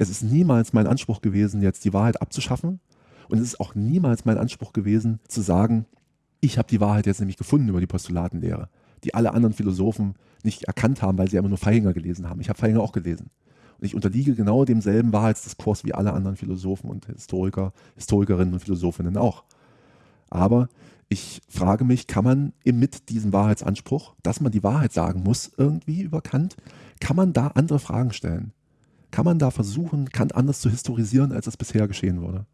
Es ist niemals mein Anspruch gewesen, jetzt die Wahrheit abzuschaffen. Und es ist auch niemals mein Anspruch gewesen, zu sagen, ich habe die Wahrheit jetzt nämlich gefunden über die Postulatenlehre, die alle anderen Philosophen nicht erkannt haben, weil sie immer nur Feihinger gelesen haben. Ich habe Feihinger auch gelesen. Und ich unterliege genau demselben Wahrheitsdiskurs wie alle anderen Philosophen und Historiker, Historikerinnen und Philosophinnen auch. Aber ich frage mich, kann man mit diesem Wahrheitsanspruch, dass man die Wahrheit sagen muss, irgendwie über Kant, kann man da andere Fragen stellen? Kann man da versuchen, Kant anders zu historisieren, als es bisher geschehen wurde?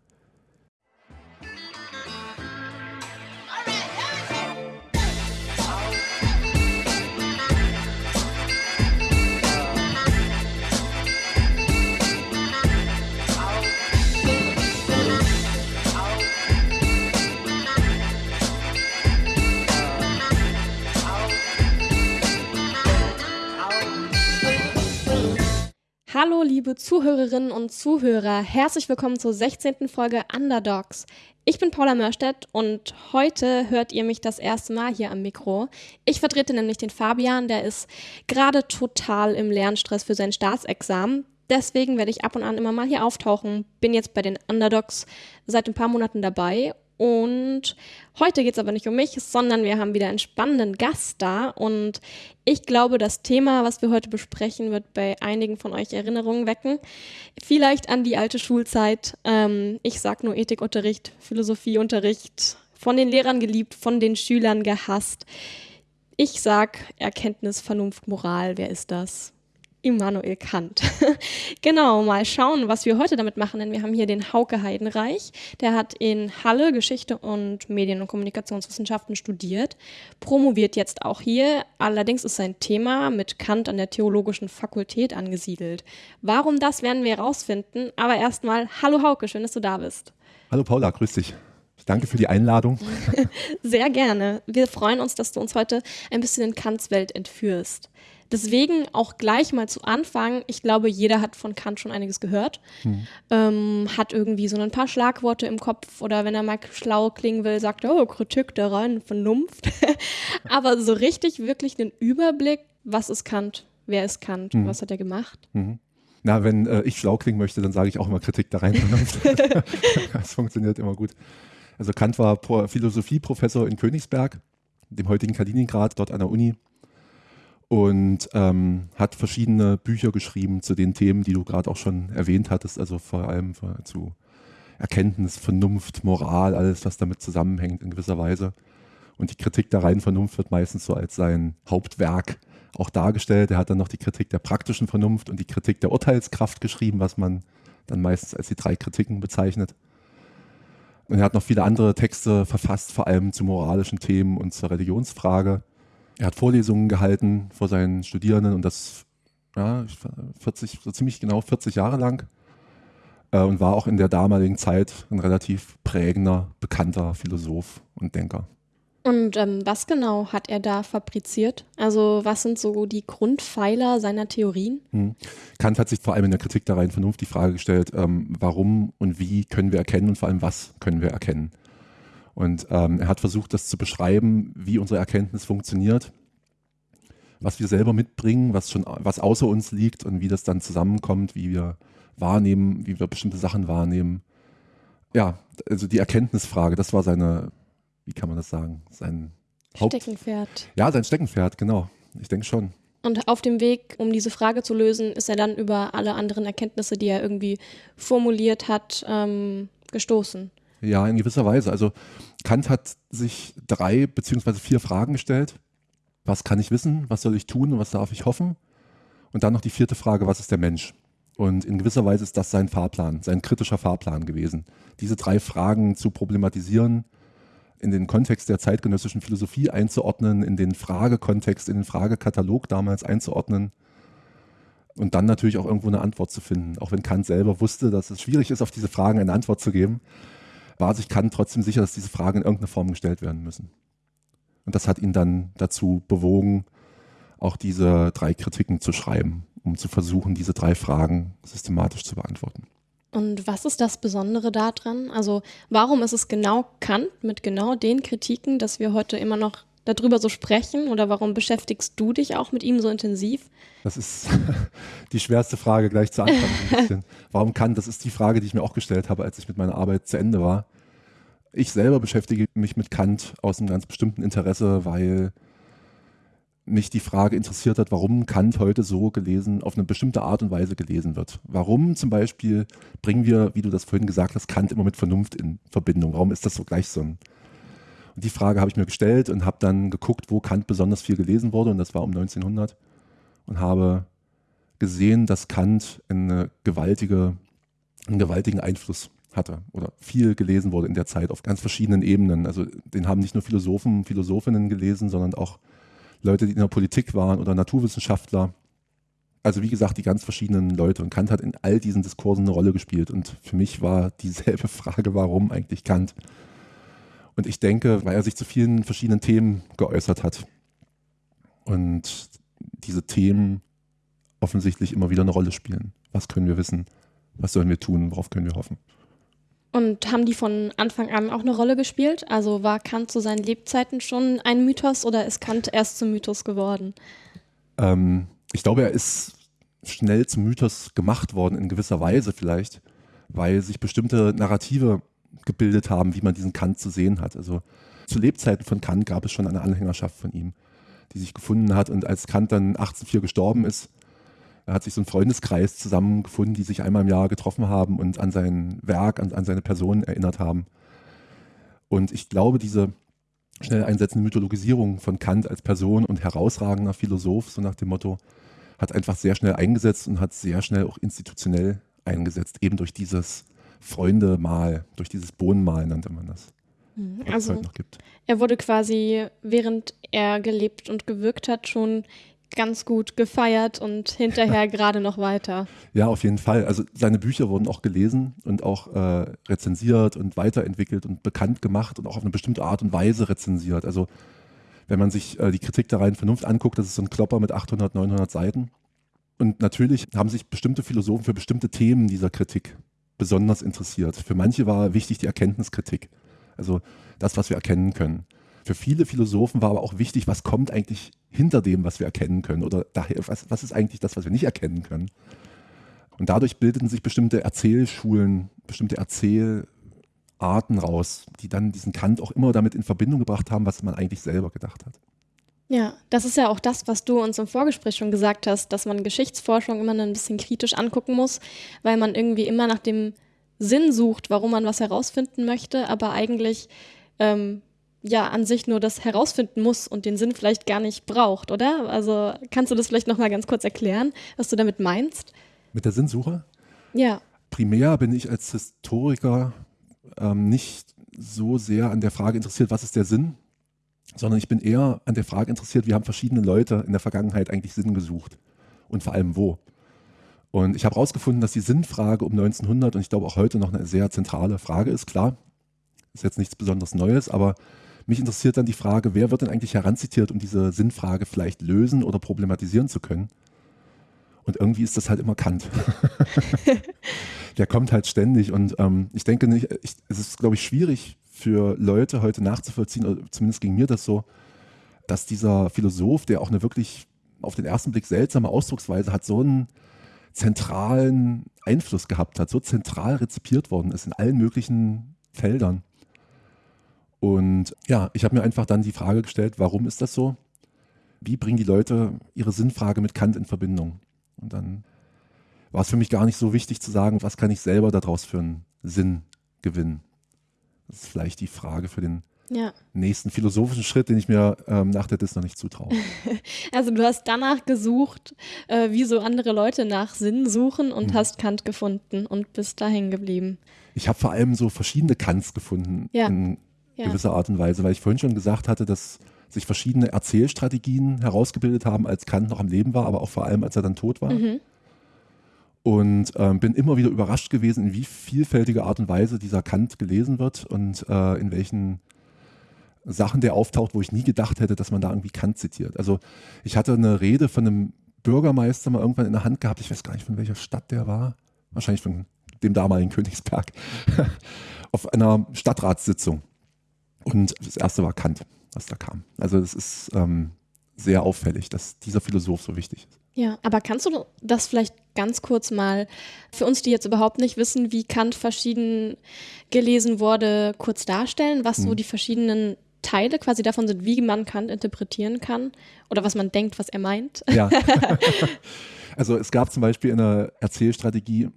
Hallo, liebe Zuhörerinnen und Zuhörer. Herzlich willkommen zur 16. Folge Underdogs. Ich bin Paula Mörstedt und heute hört ihr mich das erste Mal hier am Mikro. Ich vertrete nämlich den Fabian, der ist gerade total im Lernstress für sein Staatsexamen. Deswegen werde ich ab und an immer mal hier auftauchen. Bin jetzt bei den Underdogs seit ein paar Monaten dabei und heute geht es aber nicht um mich, sondern wir haben wieder einen spannenden Gast da. Und ich glaube, das Thema, was wir heute besprechen, wird bei einigen von euch Erinnerungen wecken. Vielleicht an die alte Schulzeit. Ähm, ich sag nur Ethikunterricht, Philosophieunterricht, von den Lehrern geliebt, von den Schülern gehasst. Ich sag Erkenntnis, Vernunft, Moral. Wer ist das? Immanuel Kant. genau, mal schauen, was wir heute damit machen, denn wir haben hier den Hauke Heidenreich. Der hat in Halle Geschichte und Medien- und Kommunikationswissenschaften studiert, promoviert jetzt auch hier. Allerdings ist sein Thema mit Kant an der Theologischen Fakultät angesiedelt. Warum das werden wir herausfinden, aber erstmal, hallo Hauke, schön, dass du da bist. Hallo Paula, grüß dich. Danke für die Einladung. Sehr gerne. Wir freuen uns, dass du uns heute ein bisschen in Kants Welt entführst. Deswegen auch gleich mal zu Anfang, ich glaube, jeder hat von Kant schon einiges gehört, hm. ähm, hat irgendwie so ein paar Schlagworte im Kopf oder wenn er mal schlau klingen will, sagt er, oh, Kritik der reinen Vernunft. Aber so richtig, wirklich einen Überblick, was ist Kant, wer ist Kant, hm. was hat er gemacht? Mhm. Na, wenn äh, ich schlau klingen möchte, dann sage ich auch immer Kritik der reinen Vernunft. das funktioniert immer gut. Also Kant war Philosophieprofessor in Königsberg, dem heutigen Kaliningrad, dort an der Uni und ähm, hat verschiedene Bücher geschrieben zu den Themen, die du gerade auch schon erwähnt hattest, also vor allem zu Erkenntnis, Vernunft, Moral, alles, was damit zusammenhängt in gewisser Weise. Und die Kritik der reinen Vernunft wird meistens so als sein Hauptwerk auch dargestellt. Er hat dann noch die Kritik der praktischen Vernunft und die Kritik der Urteilskraft geschrieben, was man dann meistens als die drei Kritiken bezeichnet. Und er hat noch viele andere Texte verfasst, vor allem zu moralischen Themen und zur Religionsfrage. Er hat Vorlesungen gehalten vor seinen Studierenden und das ja, 40, so ziemlich genau 40 Jahre lang äh, und war auch in der damaligen Zeit ein relativ prägender, bekannter Philosoph und Denker. Und ähm, was genau hat er da fabriziert? Also was sind so die Grundpfeiler seiner Theorien? Hm. Kant hat sich vor allem in der Kritik der reinen Vernunft die Frage gestellt, ähm, warum und wie können wir erkennen und vor allem was können wir erkennen. Und ähm, er hat versucht, das zu beschreiben, wie unsere Erkenntnis funktioniert, was wir selber mitbringen, was schon was außer uns liegt und wie das dann zusammenkommt, wie wir wahrnehmen, wie wir bestimmte Sachen wahrnehmen. Ja, also die Erkenntnisfrage, das war seine, wie kann man das sagen, sein Haupt Steckenpferd. Ja, sein Steckenpferd, genau. Ich denke schon. Und auf dem Weg, um diese Frage zu lösen, ist er dann über alle anderen Erkenntnisse, die er irgendwie formuliert hat, ähm, gestoßen. Ja, in gewisser Weise. Also Kant hat sich drei beziehungsweise vier Fragen gestellt. Was kann ich wissen? Was soll ich tun? Und was darf ich hoffen? Und dann noch die vierte Frage, was ist der Mensch? Und in gewisser Weise ist das sein Fahrplan, sein kritischer Fahrplan gewesen. Diese drei Fragen zu problematisieren, in den Kontext der zeitgenössischen Philosophie einzuordnen, in den Fragekontext, in den Fragekatalog damals einzuordnen und dann natürlich auch irgendwo eine Antwort zu finden. Auch wenn Kant selber wusste, dass es schwierig ist, auf diese Fragen eine Antwort zu geben war sich Kant trotzdem sicher, dass diese Fragen in irgendeiner Form gestellt werden müssen. Und das hat ihn dann dazu bewogen, auch diese drei Kritiken zu schreiben, um zu versuchen, diese drei Fragen systematisch zu beantworten. Und was ist das Besondere daran? Also warum ist es genau Kant mit genau den Kritiken, dass wir heute immer noch darüber so sprechen oder warum beschäftigst du dich auch mit ihm so intensiv? Das ist die schwerste Frage gleich zu Anfang. warum Kant? Das ist die Frage, die ich mir auch gestellt habe, als ich mit meiner Arbeit zu Ende war. Ich selber beschäftige mich mit Kant aus einem ganz bestimmten Interesse, weil mich die Frage interessiert hat, warum Kant heute so gelesen, auf eine bestimmte Art und Weise gelesen wird. Warum zum Beispiel bringen wir, wie du das vorhin gesagt hast, Kant immer mit Vernunft in Verbindung? Warum ist das so gleich so ein und die Frage habe ich mir gestellt und habe dann geguckt, wo Kant besonders viel gelesen wurde und das war um 1900 und habe gesehen, dass Kant eine gewaltige, einen gewaltigen Einfluss hatte oder viel gelesen wurde in der Zeit auf ganz verschiedenen Ebenen. Also den haben nicht nur Philosophen, Philosophinnen gelesen, sondern auch Leute, die in der Politik waren oder Naturwissenschaftler. Also wie gesagt, die ganz verschiedenen Leute. Und Kant hat in all diesen Diskursen eine Rolle gespielt. Und für mich war dieselbe Frage, warum eigentlich Kant? Und ich denke, weil er sich zu vielen verschiedenen Themen geäußert hat und diese Themen offensichtlich immer wieder eine Rolle spielen. Was können wir wissen? Was sollen wir tun? Worauf können wir hoffen? Und haben die von Anfang an auch eine Rolle gespielt? Also war Kant zu seinen Lebzeiten schon ein Mythos oder ist Kant erst zum Mythos geworden? Ähm, ich glaube, er ist schnell zum Mythos gemacht worden, in gewisser Weise vielleicht, weil sich bestimmte Narrative gebildet haben, wie man diesen Kant zu sehen hat. Also zu Lebzeiten von Kant gab es schon eine Anhängerschaft von ihm, die sich gefunden hat. Und als Kant dann 1804 gestorben ist, hat sich so ein Freundeskreis zusammengefunden, die sich einmal im Jahr getroffen haben und an sein Werk, an, an seine Person erinnert haben. Und ich glaube, diese schnell einsetzende Mythologisierung von Kant als Person und herausragender Philosoph, so nach dem Motto, hat einfach sehr schnell eingesetzt und hat sehr schnell auch institutionell eingesetzt, eben durch dieses Freunde-Mal, durch dieses Bohnenmal nannte man das. Mhm. Also er wurde quasi, während er gelebt und gewirkt hat, schon ganz gut gefeiert und hinterher gerade noch weiter. Ja, auf jeden Fall. Also seine Bücher wurden auch gelesen und auch äh, rezensiert und weiterentwickelt und bekannt gemacht und auch auf eine bestimmte Art und Weise rezensiert. Also wenn man sich äh, die Kritik der reinen Vernunft anguckt, das ist so ein Klopper mit 800, 900 Seiten. Und natürlich haben sich bestimmte Philosophen für bestimmte Themen dieser Kritik besonders interessiert. Für manche war wichtig die Erkenntniskritik, also das, was wir erkennen können. Für viele Philosophen war aber auch wichtig, was kommt eigentlich hinter dem, was wir erkennen können oder daher, was, was ist eigentlich das, was wir nicht erkennen können. Und dadurch bildeten sich bestimmte Erzählschulen, bestimmte Erzählarten raus, die dann diesen Kant auch immer damit in Verbindung gebracht haben, was man eigentlich selber gedacht hat. Ja, das ist ja auch das, was du uns im Vorgespräch schon gesagt hast, dass man Geschichtsforschung immer ein bisschen kritisch angucken muss, weil man irgendwie immer nach dem Sinn sucht, warum man was herausfinden möchte, aber eigentlich ähm, ja an sich nur das herausfinden muss und den Sinn vielleicht gar nicht braucht, oder? Also kannst du das vielleicht noch mal ganz kurz erklären, was du damit meinst? Mit der Sinnsuche? Ja. Primär bin ich als Historiker ähm, nicht so sehr an der Frage interessiert, was ist der Sinn, sondern ich bin eher an der Frage interessiert, wie haben verschiedene Leute in der Vergangenheit eigentlich Sinn gesucht und vor allem wo. Und ich habe herausgefunden, dass die Sinnfrage um 1900 und ich glaube auch heute noch eine sehr zentrale Frage ist. Klar, ist jetzt nichts besonders Neues, aber mich interessiert dann die Frage, wer wird denn eigentlich heranzitiert, um diese Sinnfrage vielleicht lösen oder problematisieren zu können? Und irgendwie ist das halt immer Kant. Der kommt halt ständig und ähm, ich denke nicht, ich, es ist, glaube ich, schwierig für Leute heute nachzuvollziehen, oder zumindest ging mir das so, dass dieser Philosoph, der auch eine wirklich auf den ersten Blick seltsame Ausdrucksweise hat, so einen zentralen Einfluss gehabt hat, so zentral rezipiert worden ist in allen möglichen Feldern. Und ja, ich habe mir einfach dann die Frage gestellt, warum ist das so? Wie bringen die Leute ihre Sinnfrage mit Kant in Verbindung? Und dann war es für mich gar nicht so wichtig zu sagen, was kann ich selber daraus für einen Sinn gewinnen. Das ist vielleicht die Frage für den ja. nächsten philosophischen Schritt, den ich mir ähm, nach der Dis noch nicht zutraue. Also du hast danach gesucht, äh, wie so andere Leute nach Sinn suchen und mhm. hast Kant gefunden und bist da hängen geblieben. Ich habe vor allem so verschiedene Kants gefunden ja. in ja. gewisser Art und Weise, weil ich vorhin schon gesagt hatte, dass sich verschiedene Erzählstrategien herausgebildet haben, als Kant noch am Leben war, aber auch vor allem, als er dann tot war. Mhm und ähm, bin immer wieder überrascht gewesen, in wie vielfältige Art und Weise dieser Kant gelesen wird und äh, in welchen Sachen der auftaucht, wo ich nie gedacht hätte, dass man da irgendwie Kant zitiert. Also ich hatte eine Rede von einem Bürgermeister mal irgendwann in der Hand gehabt, ich weiß gar nicht, von welcher Stadt der war, wahrscheinlich von dem damaligen Königsberg, auf einer Stadtratssitzung. Und das erste war Kant. was da kam. Also es ist ähm, sehr auffällig, dass dieser Philosoph so wichtig ist. Ja, aber kannst du das vielleicht ganz kurz mal für uns, die jetzt überhaupt nicht wissen, wie Kant verschieden gelesen wurde, kurz darstellen, was so die verschiedenen Teile quasi davon sind, wie man Kant interpretieren kann oder was man denkt, was er meint? Ja. also es gab zum Beispiel eine Erzählstrategie,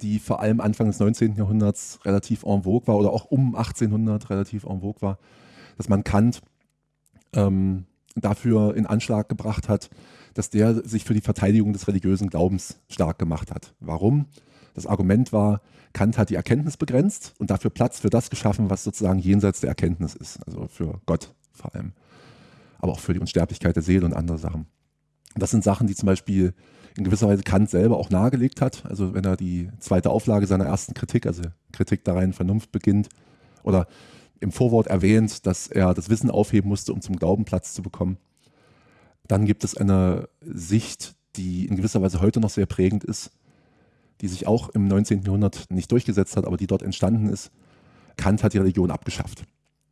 die vor allem Anfang des 19. Jahrhunderts relativ en vogue war oder auch um 1800 relativ en vogue war, dass man Kant ähm, dafür in Anschlag gebracht hat, dass der sich für die Verteidigung des religiösen Glaubens stark gemacht hat. Warum? Das Argument war, Kant hat die Erkenntnis begrenzt und dafür Platz für das geschaffen, was sozusagen jenseits der Erkenntnis ist, also für Gott vor allem, aber auch für die Unsterblichkeit der Seele und andere Sachen. Das sind Sachen, die zum Beispiel in gewisser Weise Kant selber auch nahegelegt hat. Also wenn er die zweite Auflage seiner ersten Kritik, also Kritik der reinen Vernunft beginnt, oder im Vorwort erwähnt, dass er das Wissen aufheben musste, um zum Glauben Platz zu bekommen. Dann gibt es eine Sicht, die in gewisser Weise heute noch sehr prägend ist, die sich auch im 19. Jahrhundert nicht durchgesetzt hat, aber die dort entstanden ist. Kant hat die Religion abgeschafft.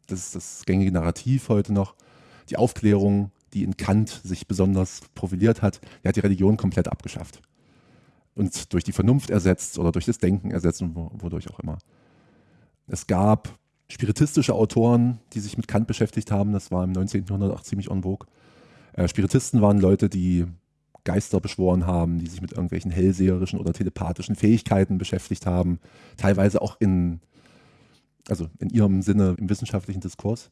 Das ist das gängige Narrativ heute noch. Die Aufklärung, die in Kant sich besonders profiliert hat, die hat die Religion komplett abgeschafft. Und durch die Vernunft ersetzt oder durch das Denken ersetzt und wodurch auch immer. Es gab spiritistische Autoren, die sich mit Kant beschäftigt haben. Das war im 19. Jahrhundert auch ziemlich en vogue. Äh, Spiritisten waren Leute, die Geister beschworen haben, die sich mit irgendwelchen hellseherischen oder telepathischen Fähigkeiten beschäftigt haben, teilweise auch in, also in ihrem Sinne im wissenschaftlichen Diskurs.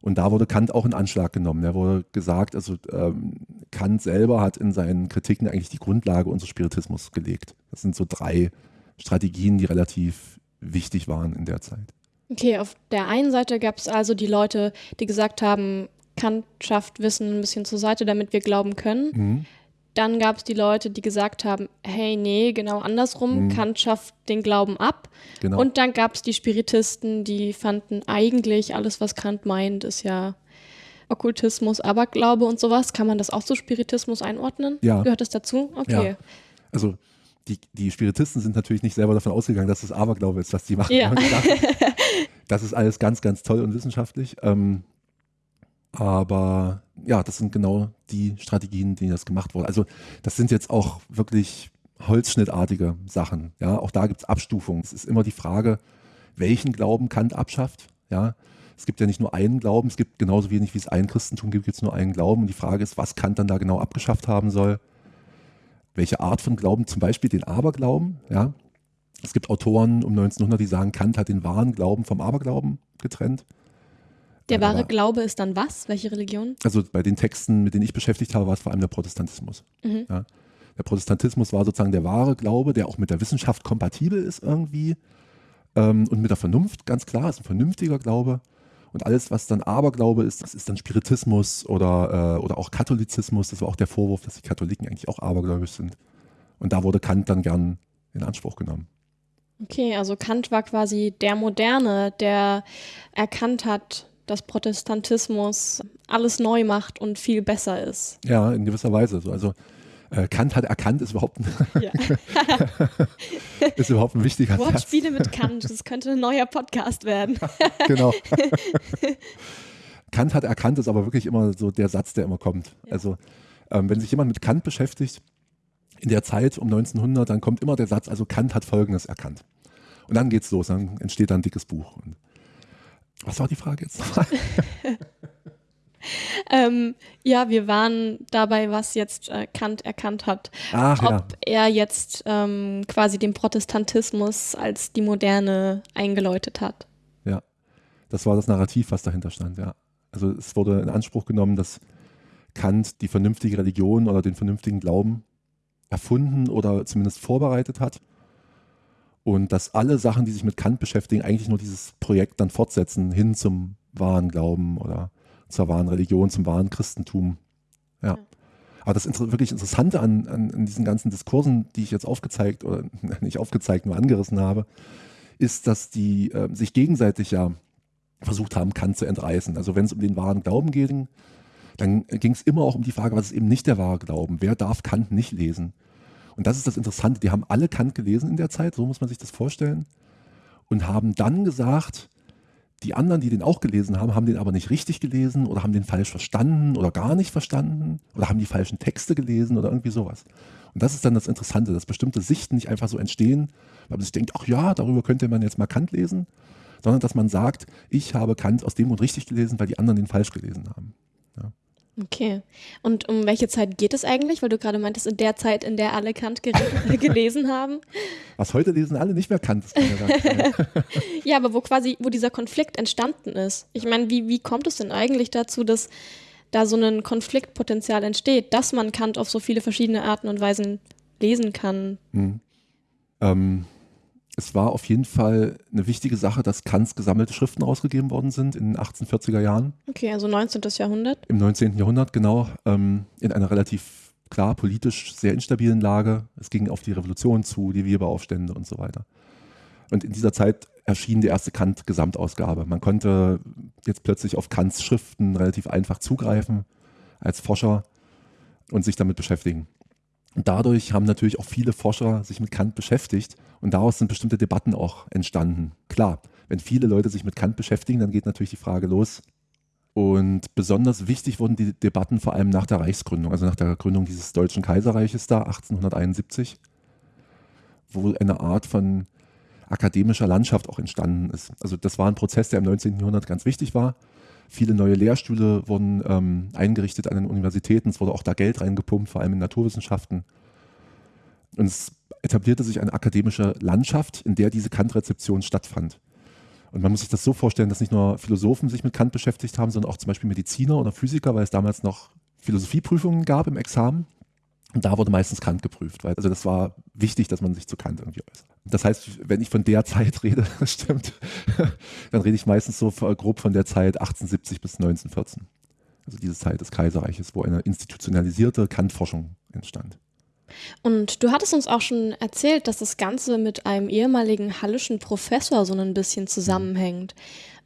Und da wurde Kant auch in Anschlag genommen. Da wurde gesagt, also ähm, Kant selber hat in seinen Kritiken eigentlich die Grundlage unseres Spiritismus gelegt. Das sind so drei Strategien, die relativ wichtig waren in der Zeit. Okay, auf der einen Seite gab es also die Leute, die gesagt haben, Kant schafft Wissen ein bisschen zur Seite, damit wir glauben können. Mhm. Dann gab es die Leute, die gesagt haben, hey, nee, genau andersrum, mhm. Kant schafft den Glauben ab. Genau. Und dann gab es die Spiritisten, die fanden eigentlich alles, was Kant meint, ist ja Okkultismus, Aberglaube und sowas. Kann man das auch zu Spiritismus einordnen? Ja. Gehört das dazu? Okay. Ja. Also die, die Spiritisten sind natürlich nicht selber davon ausgegangen, dass es Aberglaube ist, was die machen. Ja. das ist alles ganz, ganz toll und wissenschaftlich. Ähm, aber ja, das sind genau die Strategien, die das gemacht wurden. Also das sind jetzt auch wirklich holzschnittartige Sachen. Ja, auch da gibt es Abstufungen. Es ist immer die Frage, welchen Glauben Kant abschafft. Ja, es gibt ja nicht nur einen Glauben, es gibt genauso wenig wie es ein Christentum gibt, gibt es nur einen Glauben. Und die Frage ist, was Kant dann da genau abgeschafft haben soll. Welche Art von Glauben, zum Beispiel den Aberglauben. Ja, es gibt Autoren um 1900, die sagen, Kant hat den wahren Glauben vom Aberglauben getrennt. Der wahre Aber, Glaube ist dann was? Welche Religion? Also bei den Texten, mit denen ich beschäftigt habe, war es vor allem der Protestantismus. Mhm. Ja. Der Protestantismus war sozusagen der wahre Glaube, der auch mit der Wissenschaft kompatibel ist irgendwie ähm, und mit der Vernunft, ganz klar, ist ein vernünftiger Glaube. Und alles, was dann Aberglaube ist, das ist dann Spiritismus oder, äh, oder auch Katholizismus. Das war auch der Vorwurf, dass die Katholiken eigentlich auch abergläubisch sind. Und da wurde Kant dann gern in Anspruch genommen. Okay, also Kant war quasi der Moderne, der erkannt hat, dass Protestantismus alles neu macht und viel besser ist. Ja, in gewisser Weise. Also äh, Kant hat erkannt, ist überhaupt ein, ja. ist überhaupt ein wichtiger Wortspiele mit Kant, das könnte ein neuer Podcast werden. genau. Kant hat erkannt, ist aber wirklich immer so der Satz, der immer kommt. Ja. Also ähm, wenn sich jemand mit Kant beschäftigt, in der Zeit um 1900, dann kommt immer der Satz, also Kant hat Folgendes erkannt. Und dann geht's los, dann entsteht da ein dickes Buch. Und was war die Frage jetzt ähm, ja, wir waren dabei, was jetzt äh, Kant erkannt hat. Ach, Ob ja. er jetzt ähm, quasi den Protestantismus als die Moderne eingeläutet hat. Ja, das war das Narrativ, was dahinter stand, ja. Also es wurde in Anspruch genommen, dass Kant die vernünftige Religion oder den vernünftigen Glauben erfunden oder zumindest vorbereitet hat und dass alle Sachen, die sich mit Kant beschäftigen, eigentlich nur dieses Projekt dann fortsetzen hin zum wahren Glauben oder zur wahren Religion, zum wahren Christentum. Ja. Aber das wirklich Interessante an, an, an, diesen ganzen Diskursen, die ich jetzt aufgezeigt oder nicht aufgezeigt, nur angerissen habe, ist, dass die äh, sich gegenseitig ja versucht haben, Kant zu entreißen. Also wenn es um den wahren Glauben ging, dann ging es immer auch um die Frage, was ist eben nicht der wahre Glauben? Wer darf Kant nicht lesen? Und das ist das Interessante, die haben alle Kant gelesen in der Zeit, so muss man sich das vorstellen, und haben dann gesagt, Die anderen, die den auch gelesen haben, haben den aber nicht richtig gelesen oder haben den falsch verstanden oder gar nicht verstanden oder haben die falschen Texte gelesen oder irgendwie sowas. Und das ist dann das Interessante, dass bestimmte Sichten nicht einfach so entstehen, weil man sich denkt, ach ja, darüber könnte man jetzt mal Kant lesen, sondern dass man sagt, ich habe Kant aus dem Grund richtig gelesen, weil die anderen den falsch gelesen haben. Okay. Und um welche Zeit geht es eigentlich? Weil du gerade meintest, in der Zeit, in der alle Kant gelesen haben. Was heute lesen alle nicht mehr Kant. Ja, ja, aber wo quasi, wo dieser Konflikt entstanden ist. Ich meine, wie, wie kommt es denn eigentlich dazu, dass da so ein Konfliktpotenzial entsteht, dass man Kant auf so viele verschiedene Arten und Weisen lesen kann? Hm. Ähm, es war auf jeden Fall eine wichtige Sache, dass Kants gesammelte Schriften rausgegeben worden sind in den 1840er Jahren. Okay, also 19. Jahrhundert. Im 19. Jahrhundert, genau, ähm, in einer relativ klar politisch sehr instabilen Lage. Es ging auf die Revolution zu, die Weberaufstände und so weiter. Und in dieser Zeit erschien die erste Kant-Gesamtausgabe. Man konnte jetzt plötzlich auf Kants Schriften relativ einfach zugreifen als Forscher und sich damit beschäftigen. Und dadurch haben natürlich auch viele Forscher sich mit Kant beschäftigt und daraus sind bestimmte Debatten auch entstanden. Klar, wenn viele Leute sich mit Kant beschäftigen, dann geht natürlich die Frage los. Und besonders wichtig wurden die Debatten vor allem nach der Reichsgründung, also nach der Gründung dieses Deutschen Kaiserreiches da 1871, wo eine Art von akademischer Landschaft auch entstanden ist. Also das war ein Prozess, der im 19. Jahrhundert ganz wichtig war. Viele neue Lehrstühle wurden ähm, eingerichtet an den Universitäten. Es wurde auch da Geld reingepumpt, vor allem in Naturwissenschaften. Und es etablierte sich eine akademische Landschaft, in der diese Kant-Rezeption stattfand. Und man muss sich das so vorstellen, dass nicht nur Philosophen sich mit Kant beschäftigt haben, sondern auch zum Beispiel Mediziner oder Physiker, weil es damals noch Philosophieprüfungen gab im Examen. Und da wurde meistens Kant geprüft, weil also das war wichtig, dass man sich zu Kant irgendwie äußert. Das heißt, wenn ich von der Zeit rede, das stimmt, dann rede ich meistens so grob von der Zeit 1870 bis 1914. Also diese Zeit des Kaiserreiches, wo eine institutionalisierte Kant-Forschung entstand. Und du hattest uns auch schon erzählt, dass das Ganze mit einem ehemaligen hallischen Professor so ein bisschen zusammenhängt,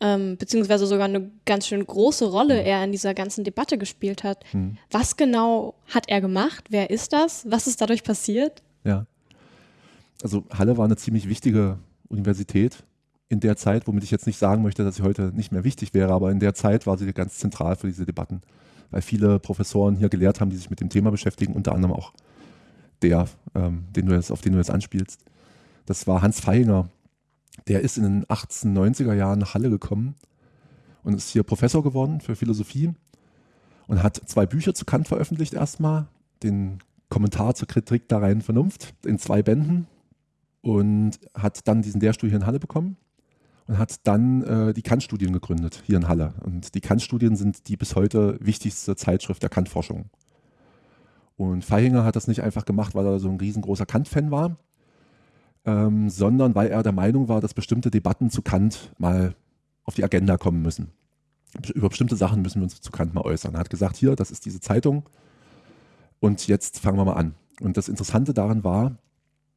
ähm, beziehungsweise sogar eine ganz schön große Rolle er in dieser ganzen Debatte gespielt hat. Mhm. Was genau hat er gemacht? Wer ist das? Was ist dadurch passiert? Also Halle war eine ziemlich wichtige Universität in der Zeit, womit ich jetzt nicht sagen möchte, dass sie heute nicht mehr wichtig wäre, aber in der Zeit war sie ganz zentral für diese Debatten, weil viele Professoren hier gelehrt haben, die sich mit dem Thema beschäftigen, unter anderem auch der, ähm, den du jetzt, auf den du jetzt anspielst. Das war Hans Feinger. Der ist in den 1890er Jahren nach Halle gekommen und ist hier Professor geworden für Philosophie und hat zwei Bücher zu Kant veröffentlicht erstmal. Den Kommentar zur Kritik der reinen Vernunft in zwei Bänden und hat dann diesen Lehrstuhl hier in Halle bekommen und hat dann äh, die Kant-Studien gegründet hier in Halle. Und die Kant-Studien sind die bis heute wichtigste Zeitschrift der Kant-Forschung. Und Feihinger hat das nicht einfach gemacht, weil er so ein riesengroßer Kant-Fan war, ähm, sondern weil er der Meinung war, dass bestimmte Debatten zu Kant mal auf die Agenda kommen müssen. Über bestimmte Sachen müssen wir uns zu Kant mal äußern. Er hat gesagt, hier, das ist diese Zeitung und jetzt fangen wir mal an. Und das Interessante daran war,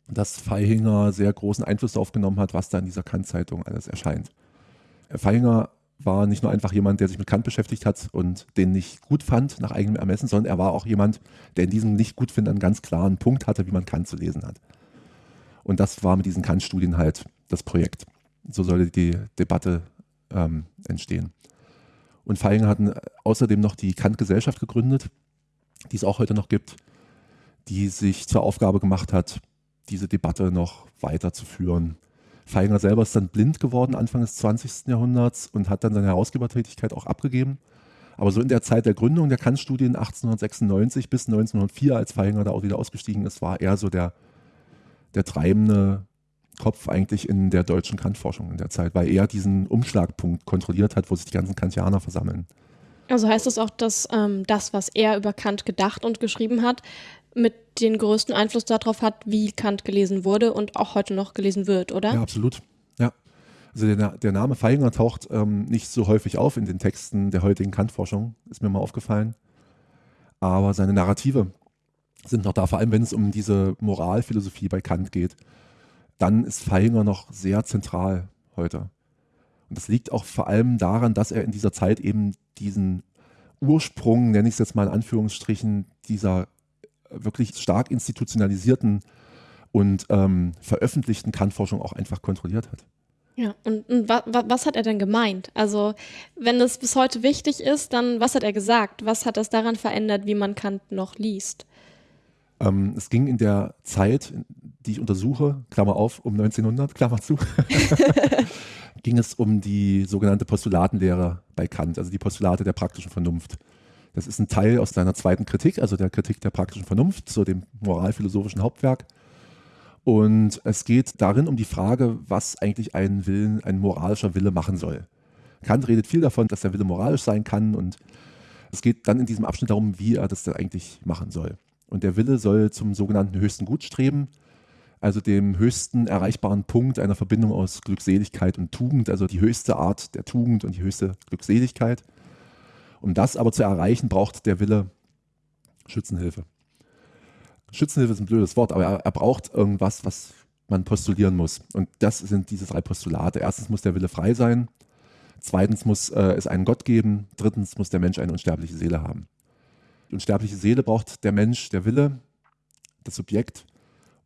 dass Feihinger sehr großen Einfluss darauf genommen hat, was da in dieser Kant-Zeitung alles erscheint. Feihinger war nicht nur einfach jemand, der sich mit Kant beschäftigt hat und den nicht gut fand nach eigenem Ermessen, sondern er war auch jemand, der in diesem nicht gut finden einen ganz klaren Punkt hatte, wie man Kant zu lesen hat. Und das war mit diesen Kant-Studien halt das Projekt. So sollte die Debatte ähm, entstehen. Und Feinger hat außerdem noch die Kant-Gesellschaft gegründet, die es auch heute noch gibt, die sich zur Aufgabe gemacht hat, diese Debatte noch weiterzuführen Feinger selber ist dann blind geworden Anfang des 20. Jahrhunderts und hat dann seine Herausgebertätigkeit auch abgegeben. Aber so in der Zeit der Gründung der Kant-Studien 1896 bis 1904, als Feinger da auch wieder ausgestiegen ist, war er so der, der treibende Kopf eigentlich in der deutschen Kant-Forschung in der Zeit, weil er diesen Umschlagpunkt kontrolliert hat, wo sich die ganzen Kantianer versammeln. Also heißt das auch, dass ähm, das, was er über Kant gedacht und geschrieben hat, mit den größten Einfluss darauf hat, wie Kant gelesen wurde und auch heute noch gelesen wird, oder? Ja, absolut. Ja. Also der, der Name Feinger taucht ähm, nicht so häufig auf in den Texten der heutigen Kant-Forschung, ist mir mal aufgefallen. Aber seine Narrative sind noch da, vor allem wenn es um diese Moralphilosophie bei Kant geht. Dann ist Feinger noch sehr zentral heute. Und das liegt auch vor allem daran, dass er in dieser Zeit eben diesen Ursprung, nenne ich es jetzt mal in Anführungsstrichen, dieser wirklich stark institutionalisierten und ähm, veröffentlichten Kantforschung auch einfach kontrolliert hat. Ja, und, und wa, wa, was hat er denn gemeint? Also, wenn es bis heute wichtig ist, dann was hat er gesagt? Was hat das daran verändert, wie man Kant noch liest? Ähm, es ging in der Zeit, die ich untersuche, Klammer auf, um 1900, Klammer zu, ging es um die sogenannte Postulatenlehre bei Kant, also die Postulate der praktischen Vernunft. Das ist ein Teil aus seiner zweiten Kritik, also der Kritik der praktischen Vernunft, zu dem moralphilosophischen Hauptwerk. Und es geht darin um die Frage, was eigentlich ein Willen, ein moralischer Wille machen soll. Kant redet viel davon, dass der Wille moralisch sein kann und es geht dann in diesem Abschnitt darum, wie er das denn eigentlich machen soll. Und der Wille soll zum sogenannten höchsten Gut streben, also dem höchsten erreichbaren Punkt einer Verbindung aus Glückseligkeit und Tugend, also die höchste Art der Tugend und die höchste Glückseligkeit. Um das aber zu erreichen, braucht der Wille Schützenhilfe. Schützenhilfe ist ein blödes Wort, aber er, er braucht irgendwas, was man postulieren muss. Und das sind diese drei Postulate. Erstens muss der Wille frei sein. Zweitens muss äh, es einen Gott geben. Drittens muss der Mensch eine unsterbliche Seele haben. Die unsterbliche Seele braucht der Mensch, der Wille, das Subjekt,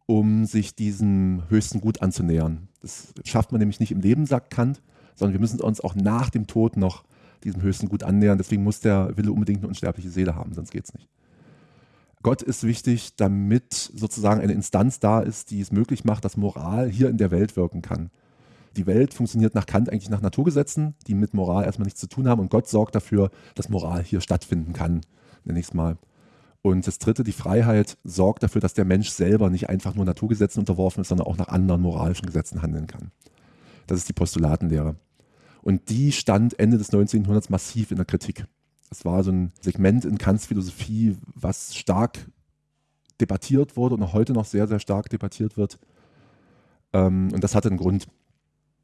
um sich diesem höchsten Gut anzunähern. Das schafft man nämlich nicht im Leben, sagt Kant, sondern wir müssen uns auch nach dem Tod noch diesem höchsten Gut annähern. Deswegen muss der Wille unbedingt eine unsterbliche Seele haben, sonst geht es nicht. Gott ist wichtig, damit sozusagen eine Instanz da ist, die es möglich macht, dass Moral hier in der Welt wirken kann. Die Welt funktioniert nach Kant eigentlich nach Naturgesetzen, die mit Moral erstmal nichts zu tun haben und Gott sorgt dafür, dass Moral hier stattfinden kann, nenne ich es mal. Und das dritte, die Freiheit, sorgt dafür, dass der Mensch selber nicht einfach nur Naturgesetzen unterworfen ist, sondern auch nach anderen moralischen Gesetzen handeln kann. Das ist die Postulatenlehre. Und die stand Ende des 19. Jahrhunderts massiv in der Kritik. Es war so ein Segment in Kants Philosophie, was stark debattiert wurde und auch heute noch sehr, sehr stark debattiert wird. Ähm, und das hatte einen Grund.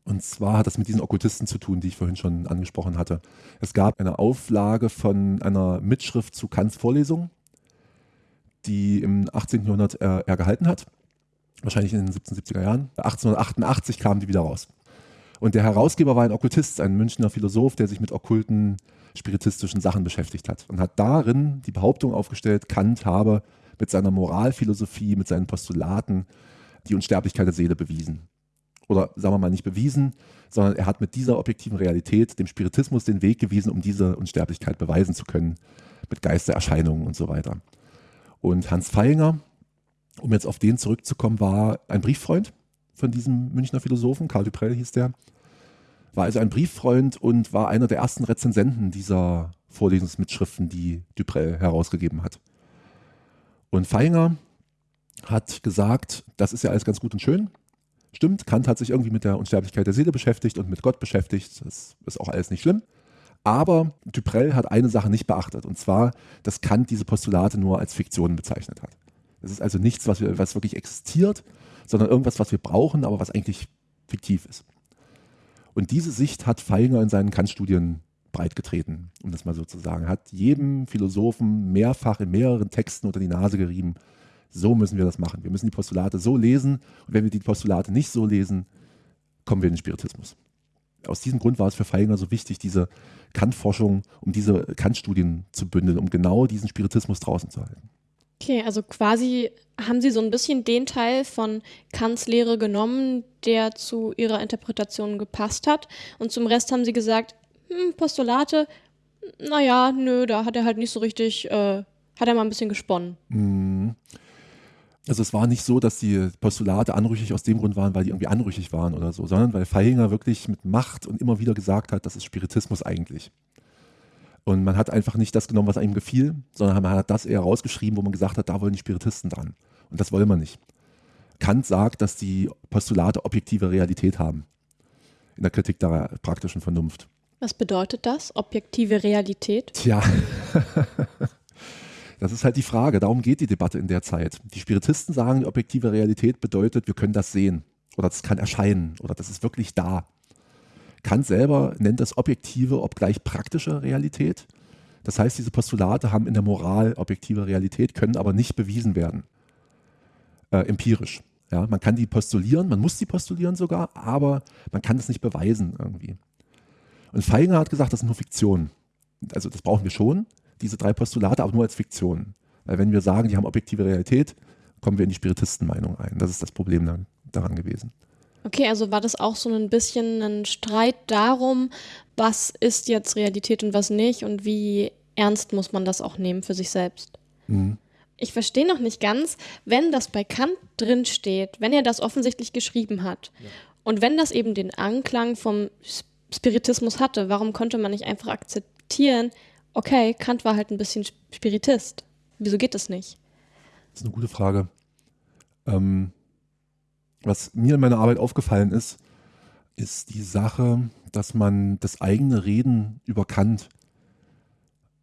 Und zwar hat das mit diesen Okkultisten zu tun, die ich vorhin schon angesprochen hatte. Es gab eine Auflage von einer Mitschrift zu Kants Vorlesung, die im 18. Jahrhundert er, er gehalten hat, wahrscheinlich in den 1770er Jahren. 1888 kam die wieder raus. Und der Herausgeber war ein Okkultist, ein Münchner Philosoph, der sich mit okkulten, spiritistischen Sachen beschäftigt hat und hat darin die Behauptung aufgestellt, Kant habe mit seiner Moralphilosophie, mit seinen Postulaten die Unsterblichkeit der Seele bewiesen. Oder sagen wir mal nicht bewiesen, sondern er hat mit dieser objektiven Realität dem Spiritismus den Weg gewiesen, um diese Unsterblichkeit beweisen zu können, mit Geistererscheinungen und so weiter. Und Hans Feinger, um jetzt auf den zurückzukommen, war ein Brieffreund von diesem Münchner Philosophen, Karl Duprell hieß der, war also ein Brieffreund und war einer der ersten Rezensenten dieser Vorlesungsmitschriften, die Duprell herausgegeben hat. Und Feinger hat gesagt, das ist ja alles ganz gut und schön. Stimmt, Kant hat sich irgendwie mit der Unsterblichkeit der Seele beschäftigt und mit Gott beschäftigt. Das ist auch alles nicht schlimm. Aber Duprell hat eine Sache nicht beachtet, und zwar, dass Kant diese Postulate nur als Fiktionen bezeichnet hat. Das ist also nichts, was, was wirklich existiert, sondern irgendwas, was wir brauchen, aber was eigentlich fiktiv ist. Und diese Sicht hat Feinger in seinen Kant-Studien breitgetreten, um das mal so zu sagen. Hat jedem Philosophen mehrfach in mehreren Texten unter die Nase gerieben, so müssen wir das machen. Wir müssen die Postulate so lesen und wenn wir die Postulate nicht so lesen, kommen wir in den Spiritismus. Aus diesem Grund war es für Feinger so wichtig, diese Kant-Forschung, um diese Kant-Studien zu bündeln, um genau diesen Spiritismus draußen zu halten. Okay, also quasi haben Sie so ein bisschen den Teil von Kants Lehre genommen, der zu Ihrer Interpretation gepasst hat. Und zum Rest haben Sie gesagt, hm, Postulate, naja, nö, da hat er halt nicht so richtig, äh, hat er mal ein bisschen gesponnen. Mhm. Also es war nicht so, dass die Postulate anrüchig aus dem Grund waren, weil die irgendwie anrüchig waren oder so, sondern weil Feihinger wirklich mit Macht und immer wieder gesagt hat, das ist Spiritismus eigentlich. Und man hat einfach nicht das genommen, was einem gefiel, sondern man hat das eher rausgeschrieben, wo man gesagt hat, da wollen die Spiritisten dran. Und das wollen wir nicht. Kant sagt, dass die Postulate objektive Realität haben. In der Kritik der praktischen Vernunft. Was bedeutet das, objektive Realität? Tja, das ist halt die Frage. Darum geht die Debatte in der Zeit. Die Spiritisten sagen, die objektive Realität bedeutet, wir können das sehen. Oder das kann erscheinen. Oder das ist wirklich da. Kant selber nennt das objektive, obgleich praktische Realität. Das heißt, diese Postulate haben in der Moral objektive Realität, können aber nicht bewiesen werden. Äh, empirisch. Ja, man kann die postulieren, man muss die postulieren sogar, aber man kann das nicht beweisen irgendwie. Und Feinger hat gesagt, das sind nur Fiktionen. Also das brauchen wir schon, diese drei Postulate, aber nur als Fiktionen. Weil wenn wir sagen, die haben objektive Realität, kommen wir in die Spiritistenmeinung ein. Das ist das Problem daran gewesen. Okay, also war das auch so ein bisschen ein Streit darum, was ist jetzt Realität und was nicht und wie ernst muss man das auch nehmen für sich selbst? Mhm. Ich verstehe noch nicht ganz, wenn das bei Kant drin steht, wenn er das offensichtlich geschrieben hat ja. und wenn das eben den Anklang vom Spiritismus hatte, warum konnte man nicht einfach akzeptieren, okay, Kant war halt ein bisschen Spiritist. Wieso geht das nicht? Das ist eine gute Frage. Ähm, was mir in meiner Arbeit aufgefallen ist, ist die Sache, dass man das eigene Reden über Kant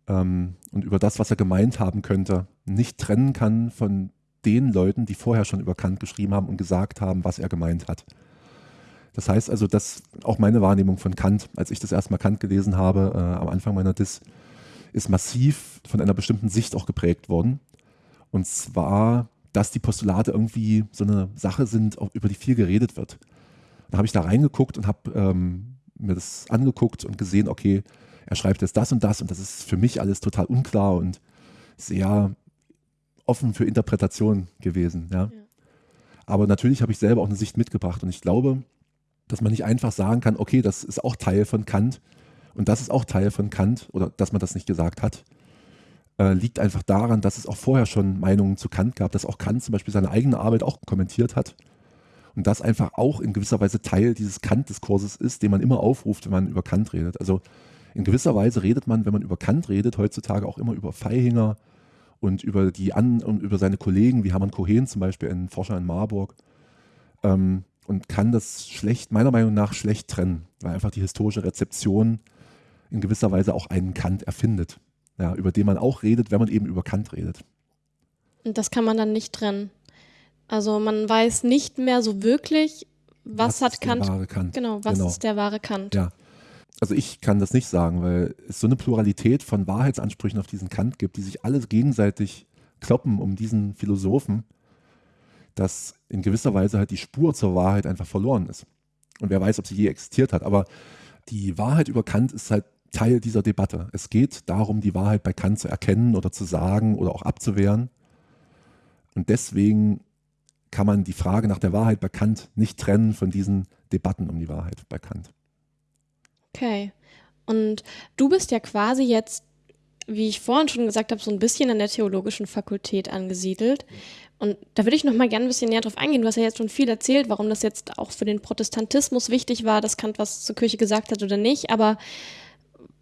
ähm, und über das, was er gemeint haben könnte, nicht trennen kann von den Leuten, die vorher schon über Kant geschrieben haben und gesagt haben, was er gemeint hat. Das heißt also, dass auch meine Wahrnehmung von Kant, als ich das erstmal Kant gelesen habe, äh, am Anfang meiner Dis, ist massiv von einer bestimmten Sicht auch geprägt worden. Und zwar, dass die Postulate irgendwie so eine Sache sind, über die viel geredet wird. Da habe ich da reingeguckt und habe ähm, mir das angeguckt und gesehen, okay, er schreibt jetzt das und das und das ist für mich alles total unklar und sehr offen für Interpretation gewesen. Ja. ja. Aber natürlich habe ich selber auch eine Sicht mitgebracht und ich glaube, dass man nicht einfach sagen kann, okay, das ist auch Teil von Kant und das ist auch Teil von Kant oder dass man das nicht gesagt hat, äh, liegt einfach daran, dass es auch vorher schon Meinungen zu Kant gab, dass auch Kant zum Beispiel seine eigene Arbeit auch kommentiert hat und das einfach auch in gewisser Weise Teil dieses Kant-Diskurses ist, den man immer aufruft, wenn man über Kant redet. Also in gewisser Weise redet man, wenn man über Kant redet, heutzutage auch immer über Feihinger und über die An und über seine Kollegen, wie Hermann Cohen zum Beispiel, ein Forscher in Marburg. Ähm, und kann das schlecht, meiner Meinung nach, schlecht trennen, weil einfach die historische Rezeption in gewisser Weise auch einen Kant erfindet, ja, über den man auch redet, wenn man eben über Kant redet. Und das kann man dann nicht trennen. Also man weiß nicht mehr so wirklich, was, was hat Kant, Kant, Genau, was genau. ist der wahre Kant? Ja, also ich kann das nicht sagen, weil es so eine Pluralität von Wahrheitsansprüchen auf diesen Kant gibt, die sich alle gegenseitig kloppen um diesen Philosophen, dass in gewisser Weise halt die Spur zur Wahrheit einfach verloren ist. Und wer weiß, ob sie je existiert hat. Aber die Wahrheit über Kant ist halt Teil dieser Debatte. Es geht darum, die Wahrheit bei Kant zu erkennen oder zu sagen oder auch abzuwehren. Und deswegen kann man die Frage nach der Wahrheit bei Kant nicht trennen von diesen Debatten um die Wahrheit bei Kant. Okay. Und du bist ja quasi jetzt, wie ich vorhin schon gesagt habe, so ein bisschen an der theologischen Fakultät angesiedelt. Und da würde ich noch mal gerne ein bisschen näher drauf eingehen. Du hast ja jetzt schon viel erzählt, warum das jetzt auch für den Protestantismus wichtig war, dass Kant was zur Kirche gesagt hat oder nicht. Aber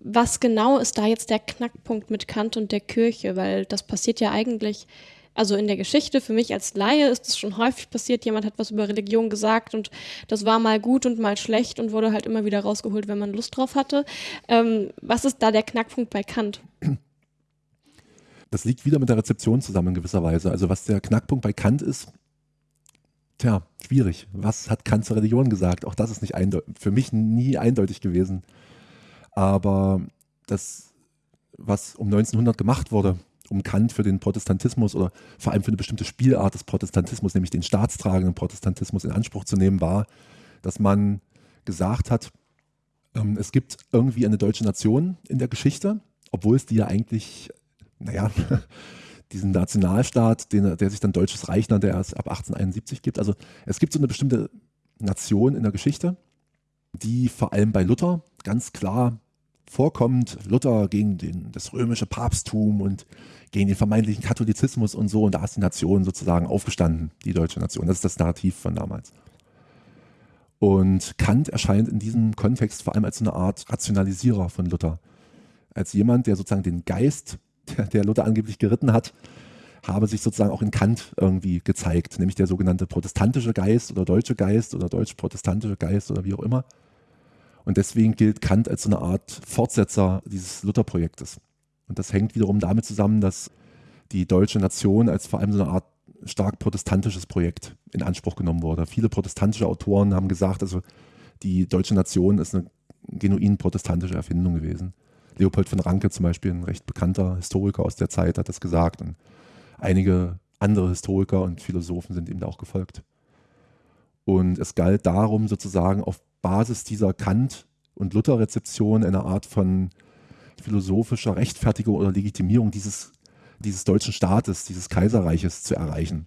was genau ist da jetzt der Knackpunkt mit Kant und der Kirche? Weil das passiert ja eigentlich also in der Geschichte, für mich als Laie ist es schon häufig passiert, jemand hat was über Religion gesagt und das war mal gut und mal schlecht und wurde halt immer wieder rausgeholt, wenn man Lust drauf hatte. Ähm, was ist da der Knackpunkt bei Kant? Das liegt wieder mit der Rezeption zusammen in gewisser Weise. Also was der Knackpunkt bei Kant ist, tja, schwierig. Was hat Kant zur Religion gesagt? Auch das ist nicht für mich nie eindeutig gewesen. Aber das, was um 1900 gemacht wurde, um Kant für den Protestantismus oder vor allem für eine bestimmte Spielart des Protestantismus, nämlich den staatstragenden Protestantismus in Anspruch zu nehmen, war, dass man gesagt hat, ähm, es gibt irgendwie eine deutsche Nation in der Geschichte, obwohl es die ja eigentlich, naja, diesen Nationalstaat, den, der sich dann Deutsches Reich nannte, der erst ab 1871 gibt. Also es gibt so eine bestimmte Nation in der Geschichte, die vor allem bei Luther ganz klar vorkommt. Luther gegen den, das römische Papsttum und gegen den vermeintlichen Katholizismus und so. Und da ist die Nation sozusagen aufgestanden, die deutsche Nation. Das ist das Narrativ von damals. Und Kant erscheint in diesem Kontext vor allem als eine Art Rationalisierer von Luther. Als jemand, der sozusagen den Geist, der, der Luther angeblich geritten hat, habe sich sozusagen auch in Kant irgendwie gezeigt, nämlich der sogenannte protestantische Geist oder deutsche Geist oder deutsch-protestantische Geist oder wie auch immer. Und deswegen gilt Kant als so eine Art Fortsetzer dieses Luther-Projektes. Und das hängt wiederum damit zusammen, dass die deutsche Nation als vor allem so eine Art stark protestantisches Projekt in Anspruch genommen wurde. Viele protestantische Autoren haben gesagt, also die deutsche Nation ist eine genuin protestantische Erfindung gewesen. Leopold von Ranke zum Beispiel, ein recht bekannter Historiker aus der Zeit, hat das gesagt. Und einige andere Historiker und Philosophen sind ihm da auch gefolgt. Und es galt darum, sozusagen auf Basis dieser Kant- und Luther-Rezeption eine Art von philosophischer Rechtfertigung oder Legitimierung dieses, dieses deutschen Staates, dieses Kaiserreiches zu erreichen.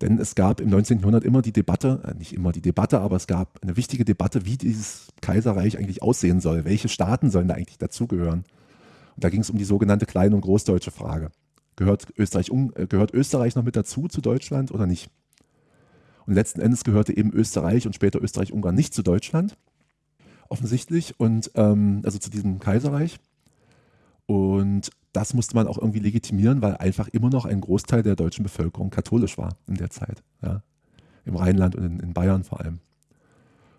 Denn es gab im 19. Jahrhundert immer die Debatte, äh, nicht immer die Debatte, aber es gab eine wichtige Debatte, wie dieses Kaiserreich eigentlich aussehen soll. Welche Staaten sollen da eigentlich dazugehören? Und da ging es um die sogenannte kleine und großdeutsche Frage. Gehört Österreich, äh, gehört Österreich noch mit dazu zu Deutschland oder nicht? Und letzten Endes gehörte eben Österreich und später Österreich-Ungarn nicht zu Deutschland, offensichtlich, und ähm, also zu diesem Kaiserreich. Und das musste man auch irgendwie legitimieren, weil einfach immer noch ein Großteil der deutschen Bevölkerung katholisch war in der Zeit. Ja? Im Rheinland und in, in Bayern vor allem.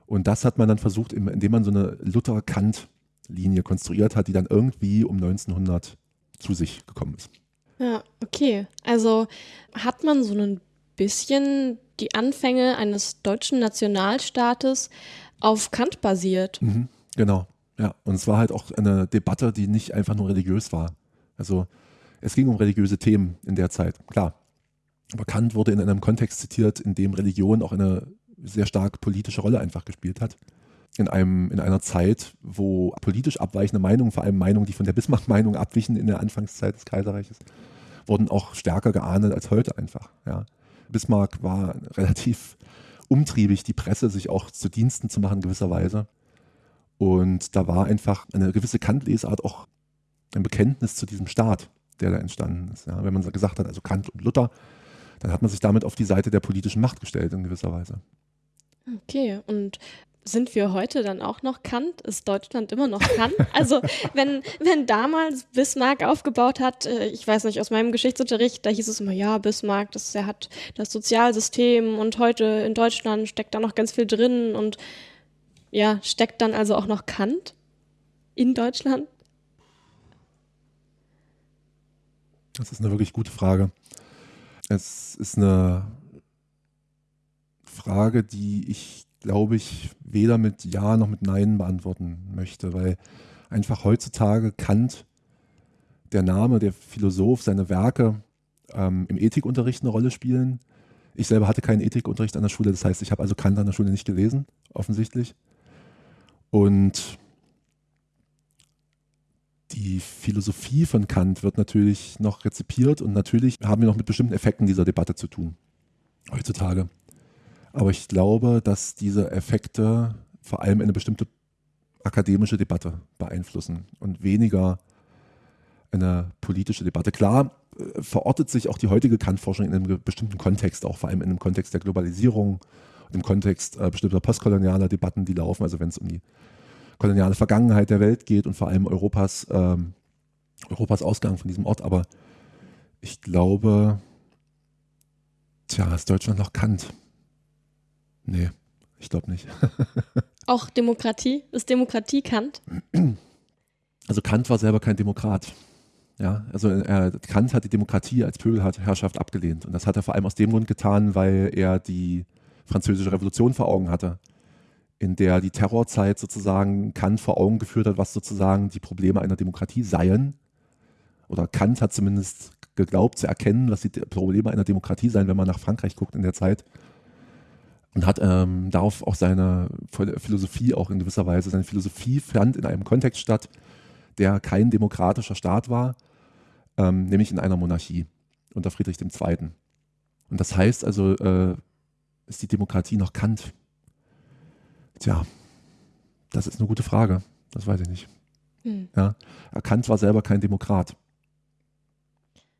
Und das hat man dann versucht, indem man so eine Luther-Kant-Linie konstruiert hat, die dann irgendwie um 1900 zu sich gekommen ist. Ja, okay. Also hat man so ein bisschen die Anfänge eines deutschen Nationalstaates auf Kant basiert. Mhm, genau, ja. Und es war halt auch eine Debatte, die nicht einfach nur religiös war. Also es ging um religiöse Themen in der Zeit, klar. Aber Kant wurde in einem Kontext zitiert, in dem Religion auch eine sehr stark politische Rolle einfach gespielt hat. In, einem, in einer Zeit, wo politisch abweichende Meinungen, vor allem Meinungen, die von der Bismarck-Meinung abwichen in der Anfangszeit des Kaiserreiches, wurden auch stärker geahndet als heute einfach. Ja. Bismarck war relativ umtriebig, die Presse sich auch zu Diensten zu machen, gewisserweise. Und da war einfach eine gewisse Kant-Lesart auch ein Bekenntnis zu diesem Staat, der da entstanden ist. Ja, wenn man gesagt hat, also Kant und Luther, dann hat man sich damit auf die Seite der politischen Macht gestellt in gewisser Weise. Okay, und sind wir heute dann auch noch Kant? Ist Deutschland immer noch Kant? Also wenn, wenn damals Bismarck aufgebaut hat, äh, ich weiß nicht, aus meinem Geschichtsunterricht, da hieß es immer, ja, Bismarck, das, er hat das Sozialsystem und heute in Deutschland steckt da noch ganz viel drin und ja, steckt dann also auch noch Kant in Deutschland? Das ist eine wirklich gute Frage. Es ist eine Frage, die ich, glaube ich, weder mit Ja noch mit Nein beantworten möchte, weil einfach heutzutage Kant, der Name, der Philosoph, seine Werke ähm, im Ethikunterricht eine Rolle spielen. Ich selber hatte keinen Ethikunterricht an der Schule, das heißt, ich habe also Kant an der Schule nicht gelesen, offensichtlich. Und die Philosophie von Kant wird natürlich noch rezipiert und natürlich haben wir noch mit bestimmten Effekten dieser Debatte zu tun, heutzutage. Aber ich glaube, dass diese Effekte vor allem eine bestimmte akademische Debatte beeinflussen und weniger eine politische Debatte. Klar äh, verortet sich auch die heutige Kant-Forschung in einem bestimmten Kontext, auch vor allem in einem Kontext der Globalisierung, im Kontext äh, bestimmter postkolonialer Debatten, die laufen, also wenn es um die koloniale Vergangenheit der Welt geht und vor allem Europas, ähm, Europas Ausgang von diesem Ort. Aber ich glaube, tja, ist Deutschland noch Kant? Nee, ich glaube nicht. Auch Demokratie? Ist Demokratie Kant? Also Kant war selber kein Demokrat. Ja, also er, Kant hat die Demokratie als Pöbelherrschaft abgelehnt. Und das hat er vor allem aus dem Grund getan, weil er die französische Revolution vor Augen hatte in der die Terrorzeit sozusagen Kant vor Augen geführt hat, was sozusagen die Probleme einer Demokratie seien. Oder Kant hat zumindest geglaubt zu erkennen, was die Probleme einer Demokratie seien, wenn man nach Frankreich guckt in der Zeit. Und hat ähm, darauf auch seine Philosophie auch in gewisser Weise, seine Philosophie fand in einem Kontext statt, der kein demokratischer Staat war, ähm, nämlich in einer Monarchie unter Friedrich II. Und das heißt also, äh, ist die Demokratie noch Kant? Tja, das ist eine gute Frage. Das weiß ich nicht. Hm. Ja, Kant war selber kein Demokrat.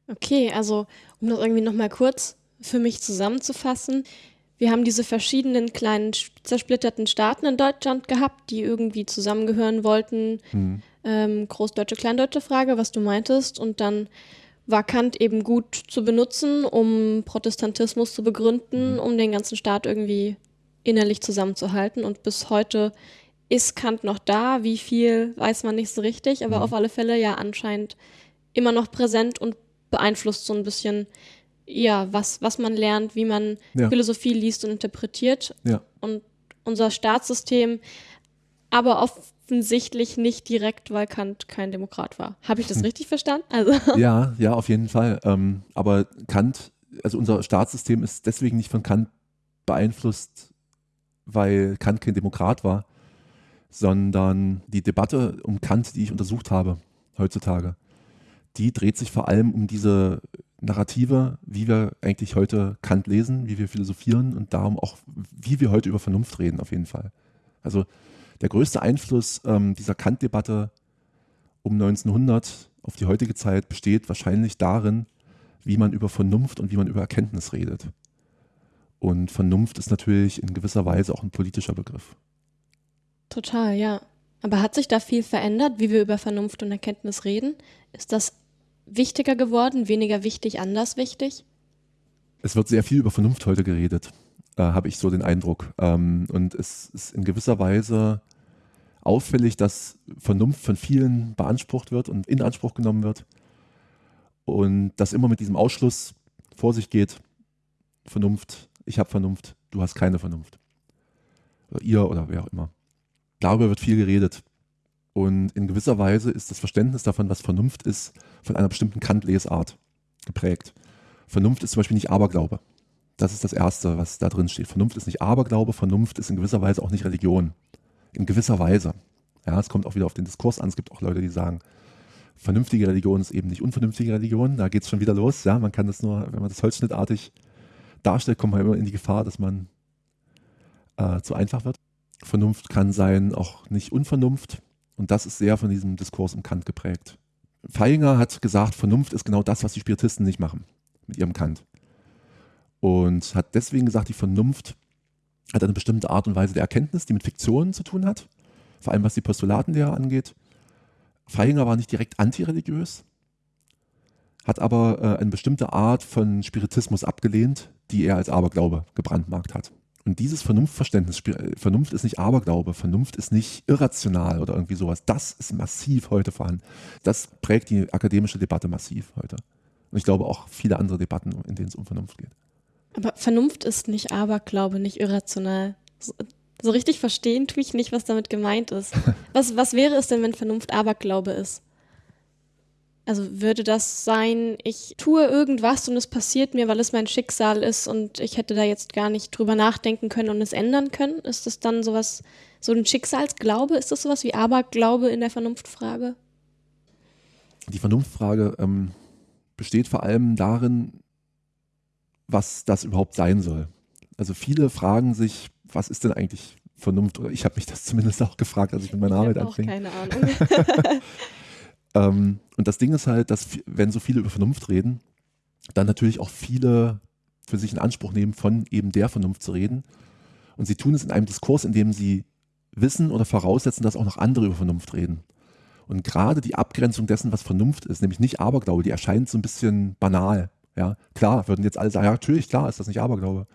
Okay, also um das irgendwie nochmal kurz für mich zusammenzufassen. Wir haben diese verschiedenen kleinen zersplitterten Staaten in Deutschland gehabt, die irgendwie zusammengehören wollten. Hm. Ähm, Großdeutsche, Kleindeutsche Frage, was du meintest. Und dann war Kant eben gut zu benutzen, um Protestantismus zu begründen, hm. um den ganzen Staat irgendwie innerlich zusammenzuhalten. Und bis heute ist Kant noch da. Wie viel, weiß man nicht so richtig, aber mhm. auf alle Fälle ja anscheinend immer noch präsent und beeinflusst so ein bisschen, ja, was, was man lernt, wie man ja. Philosophie liest und interpretiert. Ja. Und unser Staatssystem aber offensichtlich nicht direkt, weil Kant kein Demokrat war. Habe ich das hm. richtig verstanden? Also. Ja, ja, auf jeden Fall. Ähm, aber Kant, also unser Staatssystem ist deswegen nicht von Kant beeinflusst, weil Kant kein Demokrat war, sondern die Debatte um Kant, die ich untersucht habe heutzutage, die dreht sich vor allem um diese Narrative, wie wir eigentlich heute Kant lesen, wie wir philosophieren und darum auch, wie wir heute über Vernunft reden, auf jeden Fall. Also der größte Einfluss ähm, dieser Kant-Debatte um 1900 auf die heutige Zeit besteht wahrscheinlich darin, wie man über Vernunft und wie man über Erkenntnis redet. Und Vernunft ist natürlich in gewisser Weise auch ein politischer Begriff. Total, ja. Aber hat sich da viel verändert, wie wir über Vernunft und Erkenntnis reden? Ist das wichtiger geworden, weniger wichtig, anders wichtig? Es wird sehr viel über Vernunft heute geredet, äh, habe ich so den Eindruck. Ähm, und es ist in gewisser Weise auffällig, dass Vernunft von vielen beansprucht wird und in Anspruch genommen wird. Und dass immer mit diesem Ausschluss vor sich geht, Vernunft, ich habe Vernunft, du hast keine Vernunft. Oder ihr oder wer auch immer. Darüber wird viel geredet. Und in gewisser Weise ist das Verständnis davon, was Vernunft ist, von einer bestimmten Kant-Lesart geprägt. Vernunft ist zum Beispiel nicht Aberglaube. Das ist das Erste, was da drin steht. Vernunft ist nicht Aberglaube, Vernunft ist in gewisser Weise auch nicht Religion. In gewisser Weise. Ja, es kommt auch wieder auf den Diskurs an. Es gibt auch Leute, die sagen, vernünftige Religion ist eben nicht unvernünftige Religion. Da geht es schon wieder los. Ja, man kann das nur, wenn man das holzschnittartig darstellt, kommt man immer in die Gefahr, dass man äh, zu einfach wird. Vernunft kann sein, auch nicht Unvernunft. Und das ist sehr von diesem Diskurs um Kant geprägt. Feinger hat gesagt, Vernunft ist genau das, was die Spiritisten nicht machen mit ihrem Kant. Und hat deswegen gesagt, die Vernunft hat eine bestimmte Art und Weise der Erkenntnis, die mit Fiktionen zu tun hat, vor allem was die Postulatenlehre angeht. Feinger war nicht direkt antireligiös, hat aber äh, eine bestimmte Art von Spiritismus abgelehnt, die er als Aberglaube gebrandmarkt hat. Und dieses Vernunftverständnis, Vernunft ist nicht Aberglaube, Vernunft ist nicht irrational oder irgendwie sowas. Das ist massiv heute vorhanden. Das prägt die akademische Debatte massiv heute. Und ich glaube auch viele andere Debatten, in denen es um Vernunft geht. Aber Vernunft ist nicht Aberglaube, nicht irrational. So, so richtig verstehen tue ich nicht, was damit gemeint ist. Was, was wäre es denn, wenn Vernunft Aberglaube ist? Also würde das sein, ich tue irgendwas und es passiert mir, weil es mein Schicksal ist und ich hätte da jetzt gar nicht drüber nachdenken können und es ändern können? Ist das dann sowas, so ein Schicksalsglaube? Ist das sowas wie Aberglaube in der Vernunftfrage? Die Vernunftfrage ähm, besteht vor allem darin, was das überhaupt sein soll. Also viele fragen sich, was ist denn eigentlich Vernunft? Oder ich habe mich das zumindest auch gefragt, als ich mit meiner ich Arbeit anfing. Keine Ahnung. Ähm, und das Ding ist halt, dass wenn so viele über Vernunft reden, dann natürlich auch viele für sich in Anspruch nehmen, von eben der Vernunft zu reden. Und sie tun es in einem Diskurs, in dem sie wissen oder voraussetzen, dass auch noch andere über Vernunft reden. Und gerade die Abgrenzung dessen, was Vernunft ist, nämlich nicht Aberglaube, die erscheint so ein bisschen banal. Ja, klar, würden jetzt alle sagen, ja, natürlich, klar, ist das nicht Aberglaube.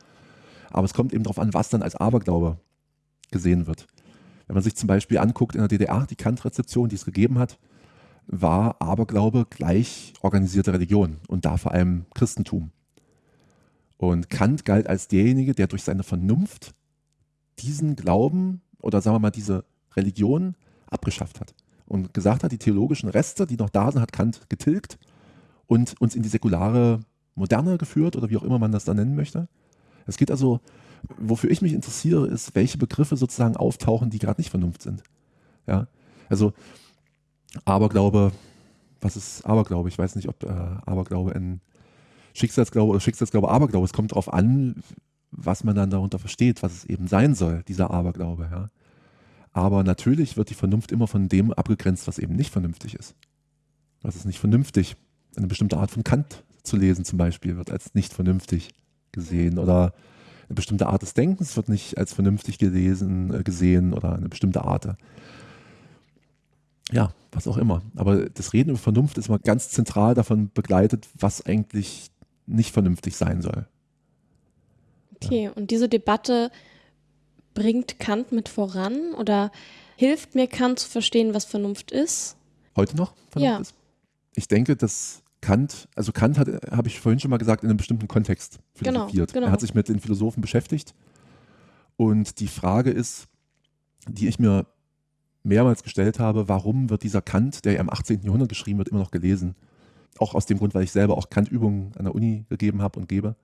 Aber es kommt eben darauf an, was dann als Aberglaube gesehen wird. Wenn man sich zum Beispiel anguckt in der DDR, die Kant-Rezeption, die es gegeben hat, war Aberglaube gleich organisierte Religion und da vor allem Christentum. Und Kant galt als derjenige, der durch seine Vernunft diesen Glauben oder sagen wir mal diese Religion abgeschafft hat und gesagt hat, die theologischen Reste, die noch da sind, hat Kant getilgt und uns in die säkulare Moderne geführt oder wie auch immer man das dann nennen möchte. Es geht also, wofür ich mich interessiere, ist, welche Begriffe sozusagen auftauchen, die gerade nicht Vernunft sind. Ja, also Aberglaube, was ist Aberglaube? Ich weiß nicht, ob äh, Aberglaube ein Schicksalsglaube oder Schicksalsglaube Aberglaube. Es kommt darauf an, was man dann darunter versteht, was es eben sein soll, dieser Aberglaube. Ja. Aber natürlich wird die Vernunft immer von dem abgegrenzt, was eben nicht vernünftig ist. Was ist nicht vernünftig? Eine bestimmte Art von Kant zu lesen zum Beispiel wird als nicht vernünftig gesehen oder eine bestimmte Art des Denkens wird nicht als vernünftig gelesen, äh, gesehen oder eine bestimmte Art ja, was auch immer. Aber das Reden über Vernunft ist mal ganz zentral davon begleitet, was eigentlich nicht vernünftig sein soll. Okay, ja. und diese Debatte bringt Kant mit voran oder hilft mir Kant zu verstehen, was Vernunft ist? Heute noch Vernunft ja. ist? Ich denke, dass Kant, also Kant hat, habe ich vorhin schon mal gesagt, in einem bestimmten Kontext genau, philosophiert. Genau, genau. Er hat sich mit den Philosophen beschäftigt. Und die Frage ist, die ich mir mehrmals gestellt habe, warum wird dieser Kant, der ja im 18. Jahrhundert geschrieben wird, immer noch gelesen? Auch aus dem Grund, weil ich selber auch Kant-Übungen an der Uni gegeben habe und gebe.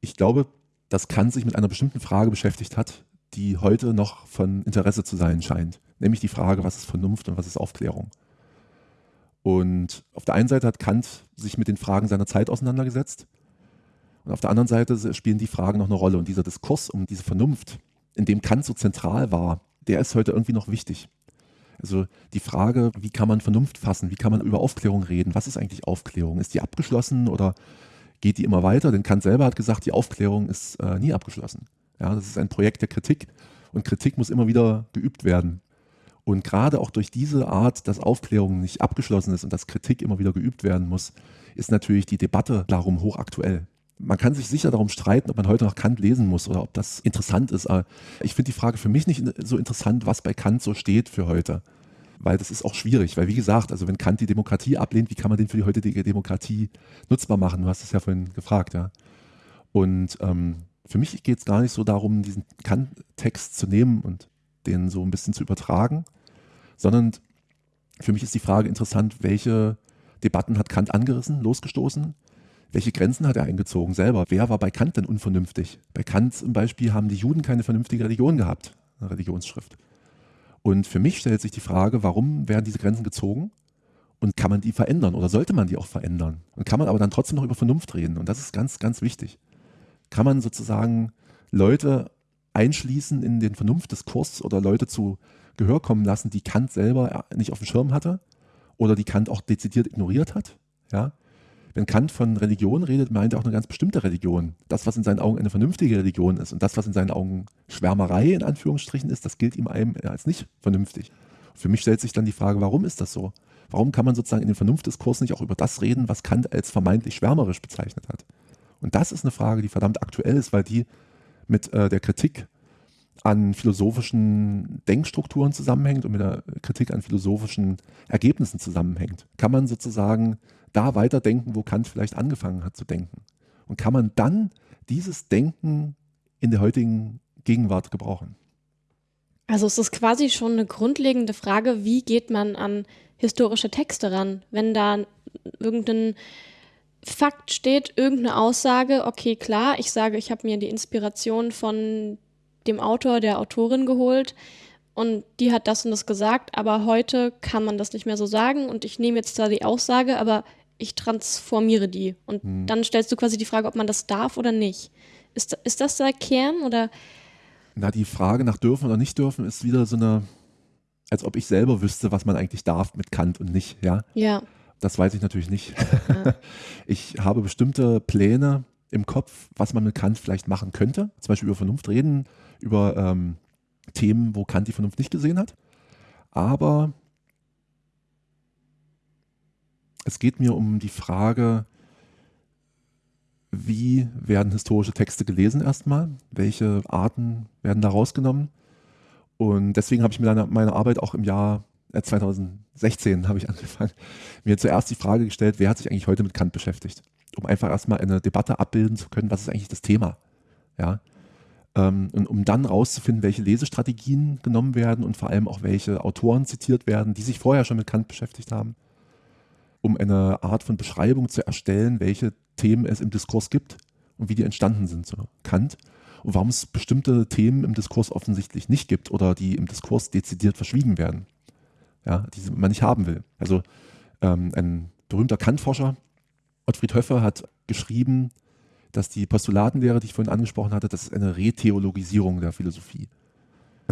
Ich glaube, dass Kant sich mit einer bestimmten Frage beschäftigt hat, die heute noch von Interesse zu sein scheint. Nämlich die Frage, was ist Vernunft und was ist Aufklärung? Und auf der einen Seite hat Kant sich mit den Fragen seiner Zeit auseinandergesetzt. Und auf der anderen Seite spielen die Fragen noch eine Rolle. Und dieser Diskurs um diese Vernunft, in dem Kant so zentral war, der ist heute irgendwie noch wichtig. Also die Frage, wie kann man Vernunft fassen? Wie kann man über Aufklärung reden? Was ist eigentlich Aufklärung? Ist die abgeschlossen oder geht die immer weiter? Denn Kant selber hat gesagt, die Aufklärung ist äh, nie abgeschlossen. Ja, das ist ein Projekt der Kritik und Kritik muss immer wieder geübt werden. Und gerade auch durch diese Art, dass Aufklärung nicht abgeschlossen ist und dass Kritik immer wieder geübt werden muss, ist natürlich die Debatte darum hochaktuell. Man kann sich sicher darum streiten, ob man heute noch Kant lesen muss oder ob das interessant ist. Aber ich finde die Frage für mich nicht so interessant, was bei Kant so steht für heute. Weil das ist auch schwierig. Weil wie gesagt, also wenn Kant die Demokratie ablehnt, wie kann man den für die heutige Demokratie nutzbar machen? Du hast es ja vorhin gefragt, ja. Und ähm, für mich geht es gar nicht so darum, diesen Kant-Text zu nehmen und den so ein bisschen zu übertragen, sondern für mich ist die Frage interessant, welche Debatten hat Kant angerissen, losgestoßen welche Grenzen hat er eingezogen selber? Wer war bei Kant denn unvernünftig? Bei Kant zum Beispiel haben die Juden keine vernünftige Religion gehabt, eine Religionsschrift. Und für mich stellt sich die Frage, warum werden diese Grenzen gezogen? Und kann man die verändern oder sollte man die auch verändern? Und kann man aber dann trotzdem noch über Vernunft reden? Und das ist ganz, ganz wichtig. Kann man sozusagen Leute einschließen in den Vernunftdiskurs oder Leute zu Gehör kommen lassen, die Kant selber nicht auf dem Schirm hatte oder die Kant auch dezidiert ignoriert hat? Ja? Wenn Kant von Religion redet, meint er auch eine ganz bestimmte Religion. Das, was in seinen Augen eine vernünftige Religion ist und das, was in seinen Augen Schwärmerei in Anführungsstrichen ist, das gilt ihm einem als nicht vernünftig. Für mich stellt sich dann die Frage, warum ist das so? Warum kann man sozusagen in dem Vernunftdiskurs nicht auch über das reden, was Kant als vermeintlich schwärmerisch bezeichnet hat? Und das ist eine Frage, die verdammt aktuell ist, weil die mit äh, der Kritik an philosophischen Denkstrukturen zusammenhängt und mit der Kritik an philosophischen Ergebnissen zusammenhängt. Kann man sozusagen da weiterdenken, wo Kant vielleicht angefangen hat zu denken. Und kann man dann dieses Denken in der heutigen Gegenwart gebrauchen? Also es ist quasi schon eine grundlegende Frage, wie geht man an historische Texte ran? Wenn da irgendein Fakt steht, irgendeine Aussage, okay, klar, ich sage, ich habe mir die Inspiration von dem Autor, der Autorin geholt und die hat das und das gesagt, aber heute kann man das nicht mehr so sagen und ich nehme jetzt da die Aussage, aber ich transformiere die. Und hm. dann stellst du quasi die Frage, ob man das darf oder nicht. Ist, ist das der Kern oder? Na, die Frage nach dürfen oder nicht dürfen ist wieder so eine, als ob ich selber wüsste, was man eigentlich darf mit Kant und nicht, ja? Ja. Das weiß ich natürlich nicht. Ja. Ich habe bestimmte Pläne im Kopf, was man mit Kant vielleicht machen könnte. Zum Beispiel über Vernunft reden, über ähm, Themen, wo Kant die Vernunft nicht gesehen hat. Aber es geht mir um die Frage, wie werden historische Texte gelesen erstmal? Welche Arten werden da rausgenommen? Und deswegen habe ich mir meine Arbeit auch im Jahr 2016 äh, habe ich angefangen, mir zuerst die Frage gestellt, wer hat sich eigentlich heute mit Kant beschäftigt? Um einfach erstmal eine Debatte abbilden zu können, was ist eigentlich das Thema? Ja. Ähm, und um dann rauszufinden, welche Lesestrategien genommen werden und vor allem auch welche Autoren zitiert werden, die sich vorher schon mit Kant beschäftigt haben um eine Art von Beschreibung zu erstellen, welche Themen es im Diskurs gibt und wie die entstanden sind, so Kant. Und warum es bestimmte Themen im Diskurs offensichtlich nicht gibt oder die im Diskurs dezidiert verschwiegen werden, ja, die man nicht haben will. Also ähm, ein berühmter Kant-Forscher, Ottfried Höffer, hat geschrieben, dass die Postulatenlehre, die ich vorhin angesprochen hatte, das ist eine Retheologisierung der Philosophie.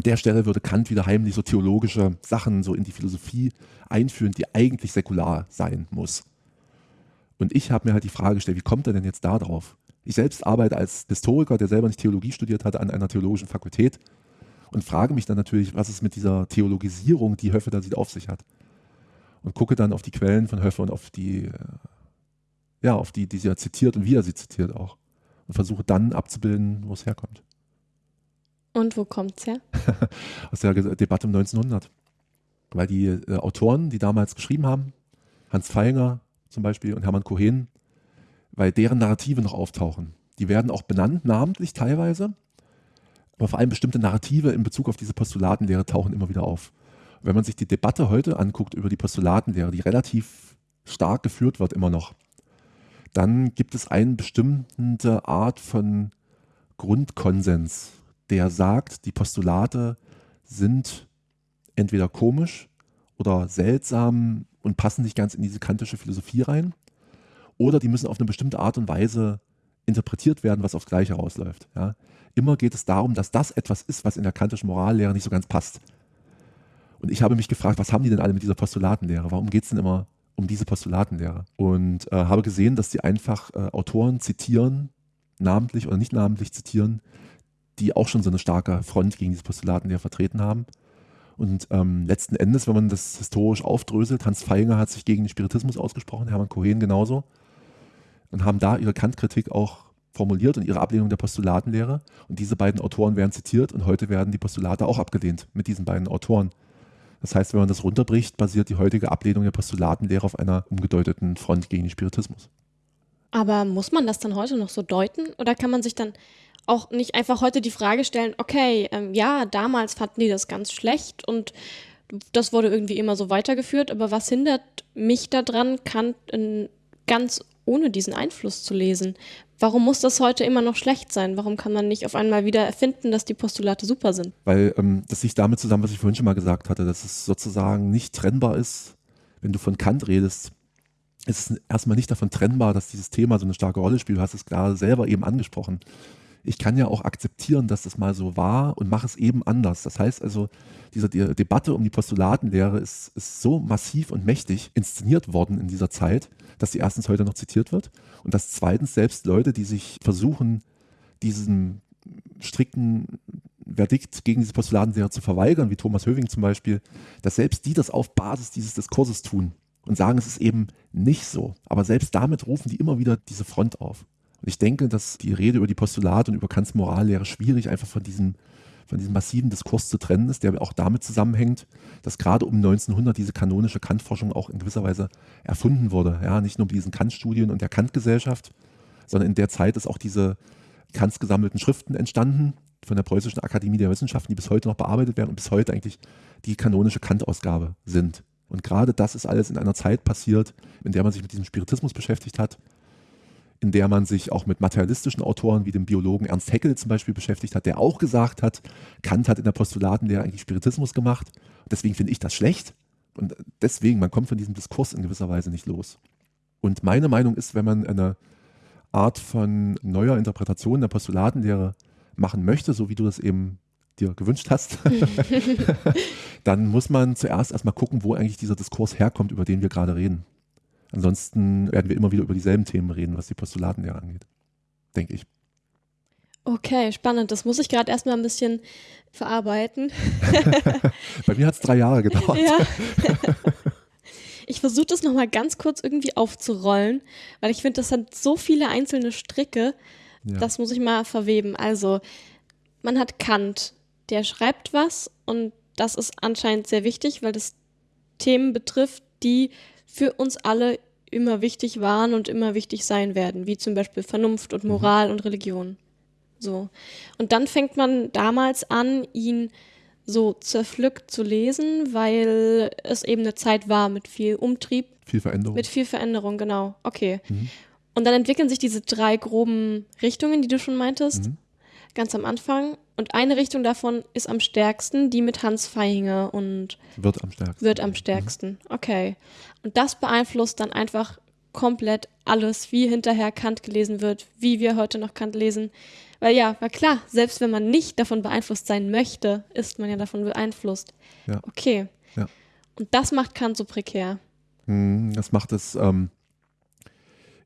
An der Stelle würde Kant wieder heimlich so theologische Sachen so in die Philosophie einführen, die eigentlich säkular sein muss. Und ich habe mir halt die Frage gestellt, wie kommt er denn jetzt da drauf? Ich selbst arbeite als Historiker, der selber nicht Theologie studiert hat, an einer theologischen Fakultät und frage mich dann natürlich, was es mit dieser Theologisierung, die Höffe da sieht, auf sich hat. Und gucke dann auf die Quellen von Höffe und auf die, äh, ja, auf die, die sie ja zitiert und wie er sie zitiert auch. Und versuche dann abzubilden, wo es herkommt. Und wo kommt es her? Aus der Debatte um 1900. Weil die äh, Autoren, die damals geschrieben haben, Hans Feinger zum Beispiel und Hermann Cohen, weil deren Narrative noch auftauchen. Die werden auch benannt, namentlich teilweise, aber vor allem bestimmte Narrative in Bezug auf diese Postulatenlehre tauchen immer wieder auf. wenn man sich die Debatte heute anguckt über die Postulatenlehre, die relativ stark geführt wird immer noch, dann gibt es eine bestimmte Art von Grundkonsens, der sagt, die Postulate sind entweder komisch oder seltsam und passen nicht ganz in diese kantische Philosophie rein. Oder die müssen auf eine bestimmte Art und Weise interpretiert werden, was aufs Gleiche rausläuft. Ja. Immer geht es darum, dass das etwas ist, was in der kantischen Morallehre nicht so ganz passt. Und ich habe mich gefragt, was haben die denn alle mit dieser Postulatenlehre? Warum geht es denn immer um diese Postulatenlehre? Und äh, habe gesehen, dass die einfach äh, Autoren zitieren, namentlich oder nicht namentlich zitieren, die auch schon so eine starke Front gegen diese Postulatenlehre vertreten haben. Und ähm, letzten Endes, wenn man das historisch aufdröselt, Hans Feinger hat sich gegen den Spiritismus ausgesprochen, Hermann Cohen genauso, und haben da ihre Kantkritik auch formuliert und ihre Ablehnung der Postulatenlehre. Und diese beiden Autoren werden zitiert und heute werden die Postulate auch abgelehnt mit diesen beiden Autoren. Das heißt, wenn man das runterbricht, basiert die heutige Ablehnung der Postulatenlehre auf einer umgedeuteten Front gegen den Spiritismus. Aber muss man das dann heute noch so deuten? Oder kann man sich dann auch nicht einfach heute die Frage stellen, okay, ähm, ja, damals fanden die das ganz schlecht und das wurde irgendwie immer so weitergeführt, aber was hindert mich daran, Kant in ganz ohne diesen Einfluss zu lesen. Warum muss das heute immer noch schlecht sein? Warum kann man nicht auf einmal wieder erfinden, dass die Postulate super sind? Weil ähm, das liegt damit zusammen, was ich vorhin schon mal gesagt hatte, dass es sozusagen nicht trennbar ist, wenn du von Kant redest. Es ist erstmal nicht davon trennbar, dass dieses Thema so eine starke Rolle spielt. Du hast es gerade selber eben angesprochen ich kann ja auch akzeptieren, dass das mal so war und mache es eben anders. Das heißt also, diese die Debatte um die Postulatenlehre ist, ist so massiv und mächtig inszeniert worden in dieser Zeit, dass sie erstens heute noch zitiert wird und dass zweitens selbst Leute, die sich versuchen, diesem strikten Verdikt gegen diese Postulatenlehre zu verweigern, wie Thomas Höving zum Beispiel, dass selbst die das auf Basis dieses Diskurses tun und sagen, es ist eben nicht so. Aber selbst damit rufen die immer wieder diese Front auf. Und ich denke, dass die Rede über die Postulate und über Kants Morallehre schwierig einfach von diesem, von diesem massiven Diskurs zu trennen ist, der auch damit zusammenhängt, dass gerade um 1900 diese kanonische Kantforschung auch in gewisser Weise erfunden wurde. Ja, nicht nur mit diesen Kant-Studien und der Kant-Gesellschaft, sondern in der Zeit ist auch diese Kants gesammelten Schriften entstanden von der Preußischen Akademie der Wissenschaften, die bis heute noch bearbeitet werden und bis heute eigentlich die kanonische Kant-Ausgabe sind. Und gerade das ist alles in einer Zeit passiert, in der man sich mit diesem Spiritismus beschäftigt hat, in der man sich auch mit materialistischen Autoren wie dem Biologen Ernst Haeckel zum Beispiel beschäftigt hat, der auch gesagt hat, Kant hat in der Postulatenlehre eigentlich Spiritismus gemacht. Deswegen finde ich das schlecht. Und deswegen, man kommt von diesem Diskurs in gewisser Weise nicht los. Und meine Meinung ist, wenn man eine Art von neuer Interpretation der Postulatenlehre machen möchte, so wie du das eben dir gewünscht hast, dann muss man zuerst erstmal gucken, wo eigentlich dieser Diskurs herkommt, über den wir gerade reden. Ansonsten werden wir immer wieder über dieselben Themen reden, was die Postulatenlehre angeht. Denke ich. Okay, spannend. Das muss ich gerade erstmal ein bisschen verarbeiten. Bei mir hat es drei Jahre gedauert. Ja. Ich versuche das nochmal ganz kurz irgendwie aufzurollen, weil ich finde, das hat so viele einzelne Stricke. Ja. Das muss ich mal verweben. Also, man hat Kant, der schreibt was und das ist anscheinend sehr wichtig, weil das Themen betrifft, die für uns alle immer wichtig waren und immer wichtig sein werden, wie zum Beispiel Vernunft und mhm. Moral mhm. und Religion. So. Und dann fängt man damals an, ihn so zerpflückt zu lesen, weil es eben eine Zeit war mit viel Umtrieb. Viel Veränderung. Mit viel Veränderung, genau. Okay. Mhm. Und dann entwickeln sich diese drei groben Richtungen, die du schon meintest, mhm. Ganz am Anfang. Und eine Richtung davon ist am stärksten, die mit Hans Feihinger und wird am stärksten. Wird am stärksten. Mhm. Okay. Und das beeinflusst dann einfach komplett alles, wie hinterher Kant gelesen wird, wie wir heute noch Kant lesen. Weil ja, war klar, selbst wenn man nicht davon beeinflusst sein möchte, ist man ja davon beeinflusst. Ja. Okay. Ja. Und das macht Kant so prekär. Hm, das macht es ähm,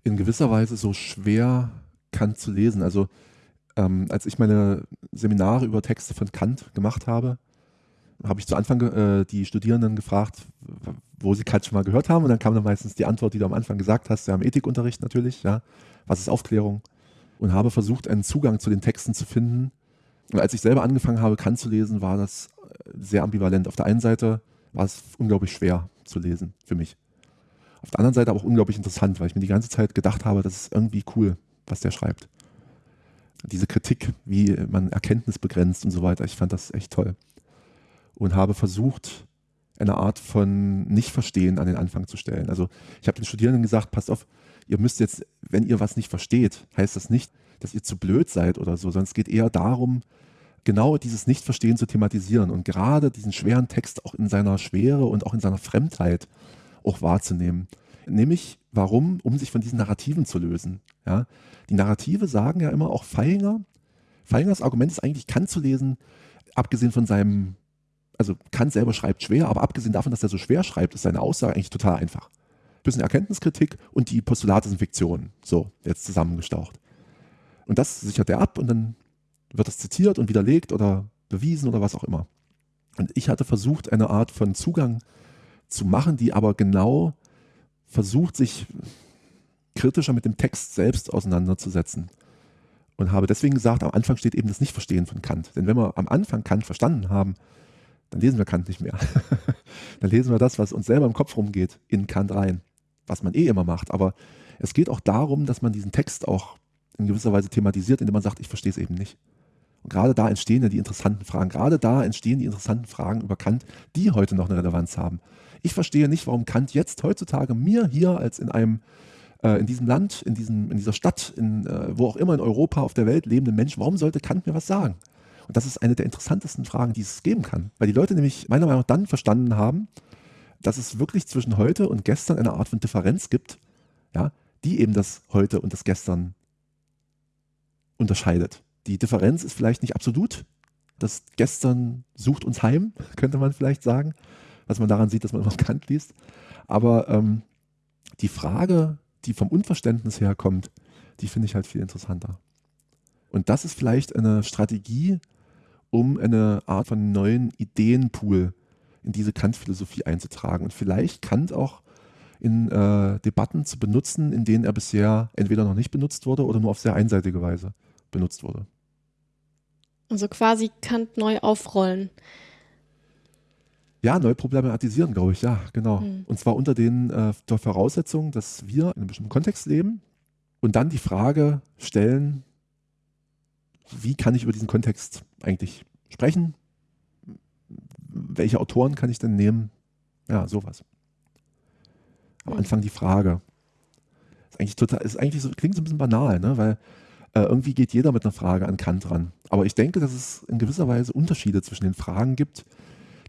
in gewisser Weise so schwer, Kant zu lesen. Also ähm, als ich meine Seminare über Texte von Kant gemacht habe, habe ich zu Anfang äh, die Studierenden gefragt, wo sie Kant schon mal gehört haben. Und dann kam dann meistens die Antwort, die du am Anfang gesagt hast, ja, im Ethikunterricht natürlich, ja, was ist Aufklärung? Und habe versucht, einen Zugang zu den Texten zu finden. Und als ich selber angefangen habe, Kant zu lesen, war das äh, sehr ambivalent. Auf der einen Seite war es unglaublich schwer zu lesen für mich. Auf der anderen Seite aber auch unglaublich interessant, weil ich mir die ganze Zeit gedacht habe, das ist irgendwie cool, was der schreibt diese Kritik, wie man Erkenntnis begrenzt und so weiter. Ich fand das echt toll. Und habe versucht, eine Art von Nicht-Verstehen an den Anfang zu stellen. Also ich habe den Studierenden gesagt, passt auf, ihr müsst jetzt, wenn ihr was nicht versteht, heißt das nicht, dass ihr zu blöd seid oder so, sondern es geht eher darum, genau dieses Nicht-Verstehen zu thematisieren und gerade diesen schweren Text auch in seiner Schwere und auch in seiner Fremdheit auch wahrzunehmen. Nämlich, warum? Um sich von diesen Narrativen zu lösen. Ja? Die Narrative sagen ja immer auch Feinger. Feingers Argument ist eigentlich, Kant zu lesen, abgesehen von seinem, also Kant selber schreibt schwer, aber abgesehen davon, dass er so schwer schreibt, ist seine Aussage eigentlich total einfach. Bisschen Erkenntniskritik und die Postulate sind Fiktionen. So, jetzt zusammengestaucht. Und das sichert er ab und dann wird das zitiert und widerlegt oder bewiesen oder was auch immer. Und ich hatte versucht, eine Art von Zugang zu machen, die aber genau versucht, sich kritischer mit dem Text selbst auseinanderzusetzen. Und habe deswegen gesagt, am Anfang steht eben das Nichtverstehen von Kant. Denn wenn wir am Anfang Kant verstanden haben, dann lesen wir Kant nicht mehr. dann lesen wir das, was uns selber im Kopf rumgeht, in Kant rein. Was man eh immer macht. Aber es geht auch darum, dass man diesen Text auch in gewisser Weise thematisiert, indem man sagt, ich verstehe es eben nicht. Und gerade da entstehen ja die interessanten Fragen. Gerade da entstehen die interessanten Fragen über Kant, die heute noch eine Relevanz haben. Ich verstehe nicht, warum Kant jetzt heutzutage mir hier als in einem äh, in diesem Land, in, diesem, in dieser Stadt, in, äh, wo auch immer in Europa, auf der Welt lebenden Menschen, warum sollte Kant mir was sagen? Und das ist eine der interessantesten Fragen, die es geben kann. Weil die Leute nämlich meiner Meinung nach dann verstanden haben, dass es wirklich zwischen heute und gestern eine Art von Differenz gibt, ja, die eben das heute und das gestern unterscheidet. Die Differenz ist vielleicht nicht absolut. Das gestern sucht uns heim, könnte man vielleicht sagen, was man daran sieht, dass man immer Kant liest. Aber ähm, die Frage, die vom Unverständnis herkommt, die finde ich halt viel interessanter. Und das ist vielleicht eine Strategie, um eine Art von neuen Ideenpool in diese Kant-Philosophie einzutragen und vielleicht Kant auch in äh, Debatten zu benutzen, in denen er bisher entweder noch nicht benutzt wurde oder nur auf sehr einseitige Weise benutzt wurde. Also quasi Kant neu aufrollen. Ja, neu problematisieren, glaube ich, ja, genau. Mhm. Und zwar unter den äh, der Voraussetzung, dass wir in einem bestimmten Kontext leben und dann die Frage stellen, wie kann ich über diesen Kontext eigentlich sprechen? Welche Autoren kann ich denn nehmen? Ja, sowas. Am mhm. Anfang die Frage. Ist eigentlich total, ist eigentlich so, klingt so ein bisschen banal, ne? weil äh, irgendwie geht jeder mit einer Frage an Kant ran. Aber ich denke, dass es in gewisser Weise Unterschiede zwischen den Fragen gibt,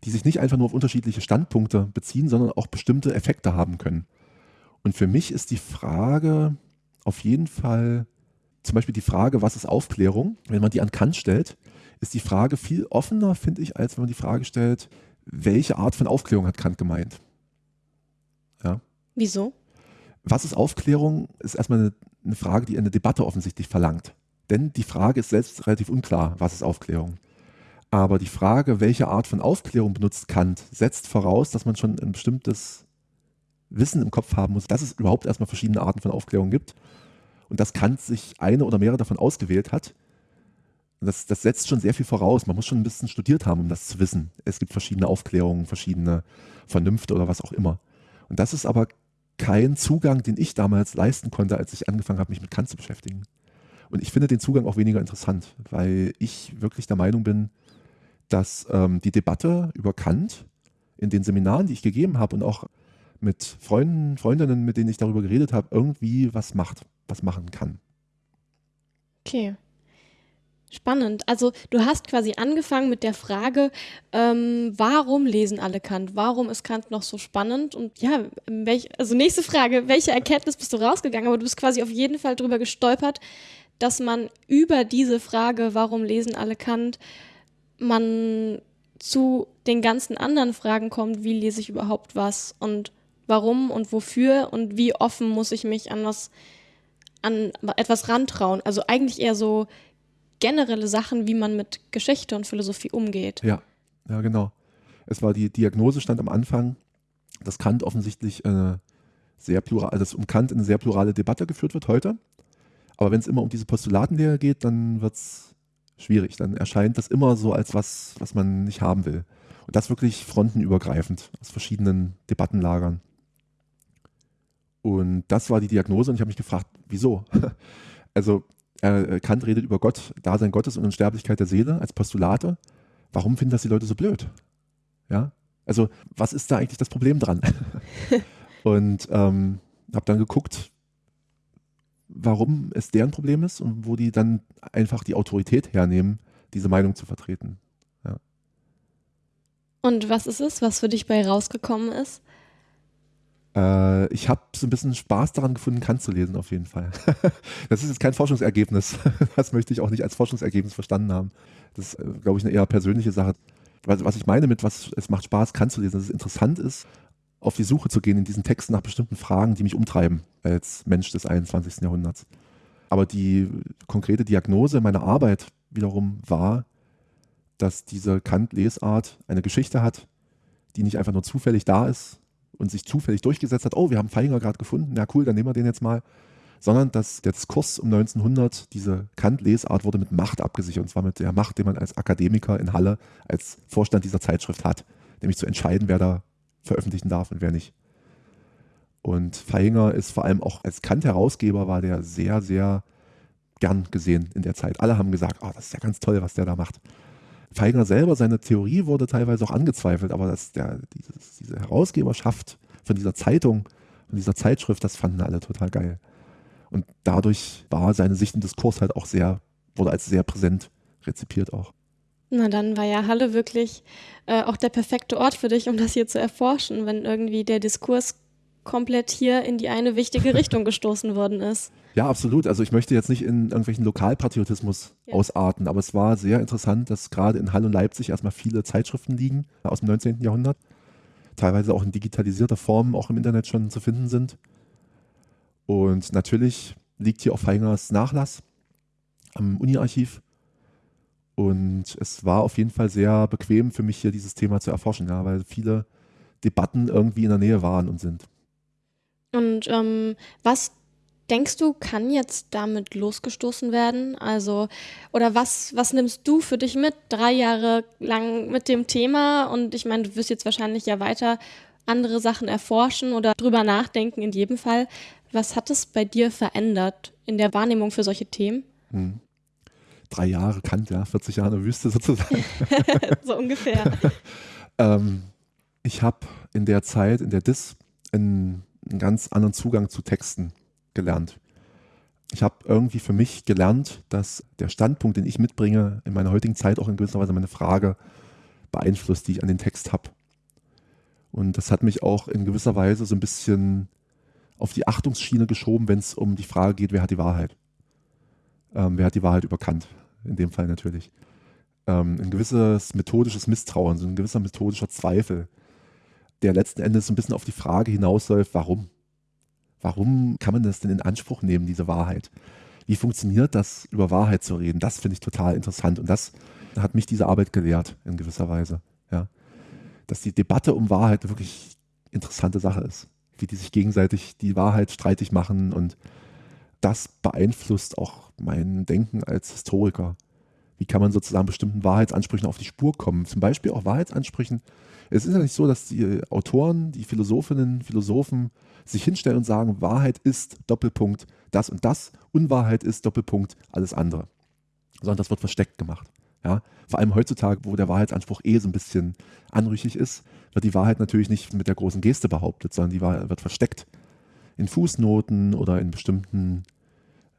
die sich nicht einfach nur auf unterschiedliche Standpunkte beziehen, sondern auch bestimmte Effekte haben können. Und für mich ist die Frage auf jeden Fall, zum Beispiel die Frage, was ist Aufklärung? Wenn man die an Kant stellt, ist die Frage viel offener, finde ich, als wenn man die Frage stellt, welche Art von Aufklärung hat Kant gemeint? Ja. Wieso? Was ist Aufklärung? Ist erstmal eine, eine Frage, die eine Debatte offensichtlich verlangt. Denn die Frage ist selbst relativ unklar, was ist Aufklärung? Aber die Frage, welche Art von Aufklärung benutzt Kant, setzt voraus, dass man schon ein bestimmtes Wissen im Kopf haben muss, dass es überhaupt erstmal verschiedene Arten von Aufklärung gibt und dass Kant sich eine oder mehrere davon ausgewählt hat. Das, das, setzt schon sehr viel voraus. Man muss schon ein bisschen studiert haben, um das zu wissen. Es gibt verschiedene Aufklärungen, verschiedene Vernünfte oder was auch immer. Und das ist aber kein Zugang, den ich damals leisten konnte, als ich angefangen habe, mich mit Kant zu beschäftigen. Und ich finde den Zugang auch weniger interessant, weil ich wirklich der Meinung bin, dass ähm, die Debatte über Kant in den Seminaren, die ich gegeben habe und auch mit Freunden, Freundinnen, mit denen ich darüber geredet habe, irgendwie was macht, was machen kann. Okay. Spannend. Also du hast quasi angefangen mit der Frage, ähm, warum lesen alle Kant? Warum ist Kant noch so spannend? Und ja, welch, also nächste Frage, welche Erkenntnis bist du rausgegangen? Aber du bist quasi auf jeden Fall drüber gestolpert, dass man über diese Frage, warum lesen alle Kant, man zu den ganzen anderen Fragen kommt, wie lese ich überhaupt was und warum und wofür und wie offen muss ich mich an was an etwas rantrauen. Also eigentlich eher so generelle Sachen, wie man mit Geschichte und Philosophie umgeht. Ja, ja, genau. Es war die Diagnose stand am Anfang, dass Kant offensichtlich eine sehr plural, also dass um Kant eine sehr plurale Debatte geführt wird heute. Aber wenn es immer um diese Postulatenlehre geht, dann wird es schwierig. Dann erscheint das immer so als was, was man nicht haben will. Und das wirklich frontenübergreifend aus verschiedenen Debattenlagern. Und das war die Diagnose und ich habe mich gefragt, wieso? also äh, Kant redet über Gott, Dasein Gottes und Unsterblichkeit der Seele als Postulate. Warum finden das die Leute so blöd? Ja, also was ist da eigentlich das Problem dran? und ähm, habe dann geguckt, warum es deren Problem ist und wo die dann einfach die Autorität hernehmen, diese Meinung zu vertreten. Ja. Und was ist es, was für dich bei rausgekommen ist? Äh, ich habe so ein bisschen Spaß daran gefunden, Kant zu lesen, auf jeden Fall. das ist jetzt kein Forschungsergebnis. Das möchte ich auch nicht als Forschungsergebnis verstanden haben. Das ist, äh, glaube ich, eine eher persönliche Sache. Was ich meine mit, was es macht Spaß, Kant zu lesen, dass es interessant ist, auf die Suche zu gehen in diesen Texten nach bestimmten Fragen, die mich umtreiben als Mensch des 21. Jahrhunderts. Aber die konkrete Diagnose meiner Arbeit wiederum war, dass diese Kant-Lesart eine Geschichte hat, die nicht einfach nur zufällig da ist und sich zufällig durchgesetzt hat, oh, wir haben Feinger gerade gefunden, ja cool, dann nehmen wir den jetzt mal, sondern dass der Diskurs um 1900, diese Kant-Lesart wurde mit Macht abgesichert, und zwar mit der Macht, die man als Akademiker in Halle, als Vorstand dieser Zeitschrift hat, nämlich zu entscheiden, wer da veröffentlichen darf und wer nicht. Und Feinger ist vor allem auch als Kant-Herausgeber war der sehr, sehr gern gesehen in der Zeit. Alle haben gesagt, oh, das ist ja ganz toll, was der da macht. Feinger selber, seine Theorie wurde teilweise auch angezweifelt, aber dass der, dieses, diese Herausgeberschaft von dieser Zeitung, von dieser Zeitschrift, das fanden alle total geil. Und dadurch war seine Sicht im Diskurs halt auch sehr, wurde als sehr präsent rezipiert auch. Na, dann war ja Halle wirklich äh, auch der perfekte Ort für dich, um das hier zu erforschen, wenn irgendwie der Diskurs komplett hier in die eine wichtige Richtung gestoßen worden ist. Ja, absolut. Also ich möchte jetzt nicht in irgendwelchen Lokalpatriotismus ja. ausarten, aber es war sehr interessant, dass gerade in Halle und Leipzig erstmal viele Zeitschriften liegen aus dem 19. Jahrhundert, teilweise auch in digitalisierter Form auch im Internet schon zu finden sind. Und natürlich liegt hier auch Feingers Nachlass am Uni-Archiv. Und es war auf jeden Fall sehr bequem für mich hier dieses Thema zu erforschen, ja, weil viele Debatten irgendwie in der Nähe waren und sind. Und ähm, was denkst du, kann jetzt damit losgestoßen werden? Also, oder was, was nimmst du für dich mit, drei Jahre lang mit dem Thema? Und ich meine, du wirst jetzt wahrscheinlich ja weiter andere Sachen erforschen oder drüber nachdenken in jedem Fall. Was hat es bei dir verändert in der Wahrnehmung für solche Themen? Hm. Drei Jahre Kant, ja, 40 Jahre in der Wüste sozusagen. so ungefähr. ähm, ich habe in der Zeit, in der DIS, einen einen ganz anderen Zugang zu Texten gelernt. Ich habe irgendwie für mich gelernt, dass der Standpunkt, den ich mitbringe, in meiner heutigen Zeit auch in gewisser Weise meine Frage beeinflusst, die ich an den Text habe. Und das hat mich auch in gewisser Weise so ein bisschen auf die Achtungsschiene geschoben, wenn es um die Frage geht, wer hat die Wahrheit? Ähm, wer hat die Wahrheit überkannt? In dem Fall natürlich. Ähm, ein gewisses methodisches Misstrauen, so ein gewisser methodischer Zweifel der letzten Endes so ein bisschen auf die Frage hinausläuft, warum? Warum kann man das denn in Anspruch nehmen, diese Wahrheit? Wie funktioniert das, über Wahrheit zu reden? Das finde ich total interessant und das hat mich diese Arbeit gelehrt in gewisser Weise. Ja. Dass die Debatte um Wahrheit wirklich interessante Sache ist. Wie die sich gegenseitig die Wahrheit streitig machen und das beeinflusst auch mein Denken als Historiker. Wie kann man sozusagen bestimmten Wahrheitsansprüchen auf die Spur kommen? Zum Beispiel auch Wahrheitsansprüchen, es ist ja nicht so, dass die Autoren, die Philosophinnen, Philosophen sich hinstellen und sagen, Wahrheit ist Doppelpunkt das und das, Unwahrheit ist Doppelpunkt alles andere. Sondern das wird versteckt gemacht. Ja? Vor allem heutzutage, wo der Wahrheitsanspruch eh so ein bisschen anrüchig ist, wird die Wahrheit natürlich nicht mit der großen Geste behauptet, sondern die Wahrheit wird versteckt. In Fußnoten oder in bestimmten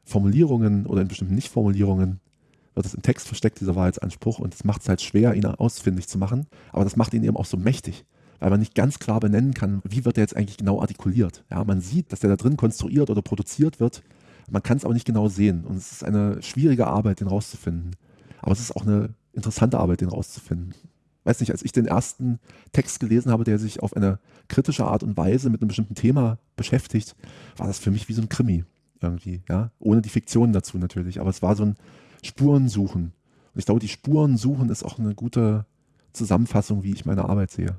Formulierungen oder in bestimmten Nichtformulierungen wird es im Text versteckt, dieser Wahrheitsanspruch, und es macht es halt schwer, ihn ausfindig zu machen. Aber das macht ihn eben auch so mächtig, weil man nicht ganz klar benennen kann, wie wird er jetzt eigentlich genau artikuliert. Ja, man sieht, dass der da drin konstruiert oder produziert wird, man kann es aber nicht genau sehen. Und es ist eine schwierige Arbeit, den rauszufinden. Aber es ist auch eine interessante Arbeit, den rauszufinden. Weiß nicht, als ich den ersten Text gelesen habe, der sich auf eine kritische Art und Weise mit einem bestimmten Thema beschäftigt, war das für mich wie so ein Krimi irgendwie, ja, ohne die Fiktion dazu natürlich. Aber es war so ein, Spuren suchen. Und ich glaube, die Spuren suchen ist auch eine gute Zusammenfassung, wie ich meine Arbeit sehe.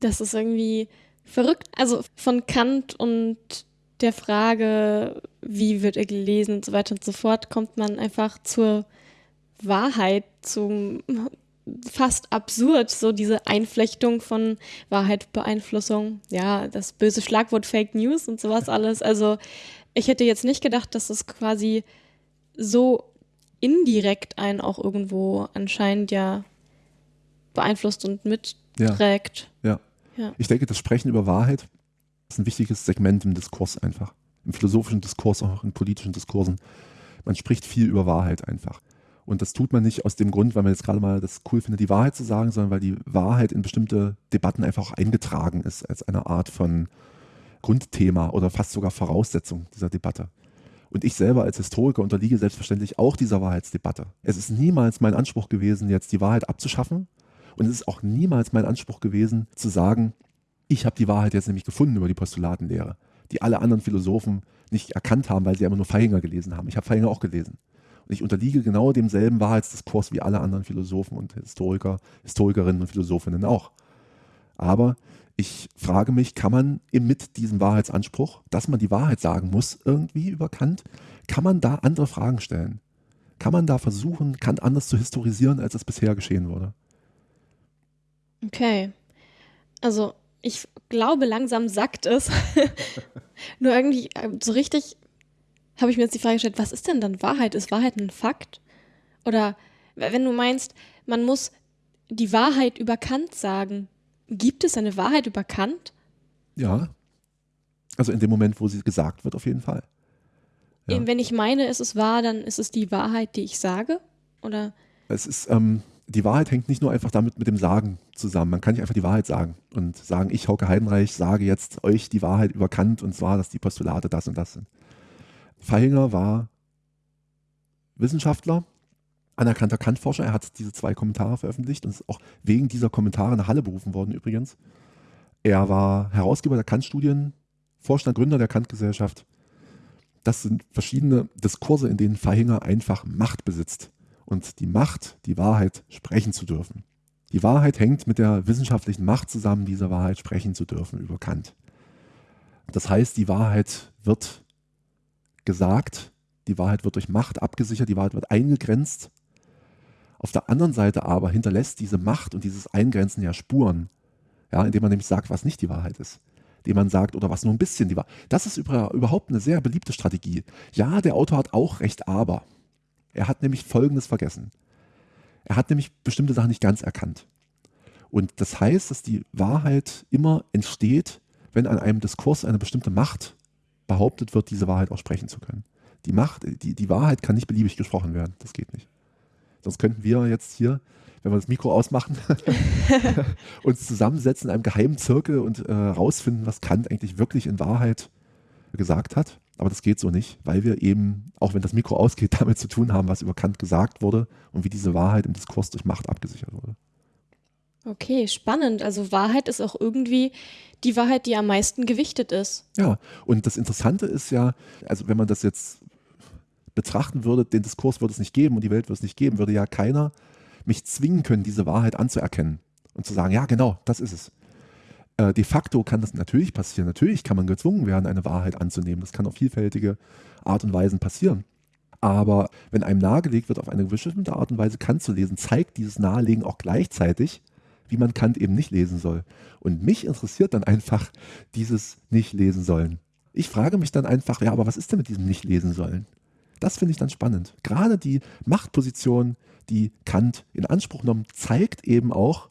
Das ist irgendwie verrückt. Also von Kant und der Frage, wie wird er gelesen und so weiter und so fort, kommt man einfach zur Wahrheit, zum fast absurd, so diese Einflechtung von Wahrheit, Beeinflussung, ja, das böse Schlagwort Fake News und sowas alles. Also ich hätte jetzt nicht gedacht, dass es quasi so indirekt einen auch irgendwo anscheinend ja beeinflusst und mitträgt. Ja, ja. ja. Ich denke, das Sprechen über Wahrheit ist ein wichtiges Segment im Diskurs einfach. Im philosophischen Diskurs, auch in politischen Diskursen. Man spricht viel über Wahrheit einfach. Und das tut man nicht aus dem Grund, weil man jetzt gerade mal das cool findet, die Wahrheit zu sagen, sondern weil die Wahrheit in bestimmte Debatten einfach auch eingetragen ist als eine Art von Grundthema oder fast sogar Voraussetzung dieser Debatte. Und ich selber als Historiker unterliege selbstverständlich auch dieser Wahrheitsdebatte. Es ist niemals mein Anspruch gewesen, jetzt die Wahrheit abzuschaffen. Und es ist auch niemals mein Anspruch gewesen, zu sagen, ich habe die Wahrheit jetzt nämlich gefunden über die Postulatenlehre, die alle anderen Philosophen nicht erkannt haben, weil sie immer nur Feihinger gelesen haben. Ich habe Feihinger auch gelesen. Und ich unterliege genau demselben Wahrheitsdiskurs wie alle anderen Philosophen und Historiker, Historikerinnen und Philosophinnen auch. Aber ich frage mich, kann man mit diesem Wahrheitsanspruch, dass man die Wahrheit sagen muss, irgendwie über Kant, kann man da andere Fragen stellen? Kann man da versuchen, Kant anders zu historisieren, als es bisher geschehen wurde? Okay. Also ich glaube, langsam sackt es. Nur irgendwie äh, so richtig habe ich mir jetzt die Frage gestellt, was ist denn dann Wahrheit? Ist Wahrheit ein Fakt? Oder wenn du meinst, man muss die Wahrheit über Kant sagen, gibt es eine Wahrheit über Kant? Ja. Also in dem Moment, wo sie gesagt wird, auf jeden Fall. Ja. Wenn ich meine, es ist wahr, dann ist es die Wahrheit, die ich sage? Oder? Es ist, ähm, die Wahrheit hängt nicht nur einfach damit mit dem Sagen zusammen. Man kann nicht einfach die Wahrheit sagen und sagen, ich, Hauke Heidenreich, sage jetzt euch die Wahrheit über Kant und zwar, dass die Postulate das und das sind. Feihinger war Wissenschaftler, anerkannter Kantforscher. Er hat diese zwei Kommentare veröffentlicht und ist auch wegen dieser Kommentare nach Halle berufen worden übrigens. Er war Herausgeber der Kant-Studien, Vorstand, Gründer der Kant-Gesellschaft. Das sind verschiedene Diskurse, in denen Feihinger einfach Macht besitzt. Und die Macht, die Wahrheit sprechen zu dürfen. Die Wahrheit hängt mit der wissenschaftlichen Macht zusammen, diese Wahrheit sprechen zu dürfen über Kant. Das heißt, die Wahrheit wird gesagt, die Wahrheit wird durch Macht abgesichert, die Wahrheit wird eingegrenzt. Auf der anderen Seite aber hinterlässt diese Macht und dieses Eingrenzen ja Spuren, ja, indem man nämlich sagt, was nicht die Wahrheit ist. Indem man sagt, oder was nur ein bisschen die Wahrheit. Das ist überhaupt eine sehr beliebte Strategie. Ja, der Autor hat auch recht, aber er hat nämlich Folgendes vergessen. Er hat nämlich bestimmte Sachen nicht ganz erkannt. Und das heißt, dass die Wahrheit immer entsteht, wenn an einem Diskurs eine bestimmte Macht behauptet wird, diese Wahrheit auch sprechen zu können. Die Macht, die, die Wahrheit kann nicht beliebig gesprochen werden. Das geht nicht. Sonst könnten wir jetzt hier, wenn wir das Mikro ausmachen, uns zusammensetzen in einem geheimen Zirkel und äh, rausfinden, was Kant eigentlich wirklich in Wahrheit gesagt hat. Aber das geht so nicht, weil wir eben, auch wenn das Mikro ausgeht, damit zu tun haben, was über Kant gesagt wurde und wie diese Wahrheit im Diskurs durch Macht abgesichert wurde. Okay, spannend. Also Wahrheit ist auch irgendwie die Wahrheit, die am meisten gewichtet ist. Ja, und das Interessante ist ja, also wenn man das jetzt betrachten würde, den Diskurs würde es nicht geben und die Welt würde es nicht geben, würde ja keiner mich zwingen können, diese Wahrheit anzuerkennen und zu sagen, ja genau, das ist es. Äh, de facto kann das natürlich passieren. Natürlich kann man gezwungen werden, eine Wahrheit anzunehmen. Das kann auf vielfältige Art und Weisen passieren. Aber wenn einem nahegelegt wird, auf eine bestimmte Art und Weise Kant zu lesen, zeigt dieses Nahelegen auch gleichzeitig, wie man Kant eben nicht lesen soll. Und mich interessiert dann einfach dieses nicht lesen sollen. Ich frage mich dann einfach, ja, aber was ist denn mit diesem nicht lesen sollen? Das finde ich dann spannend. Gerade die Machtposition, die Kant in Anspruch nimmt, zeigt eben auch,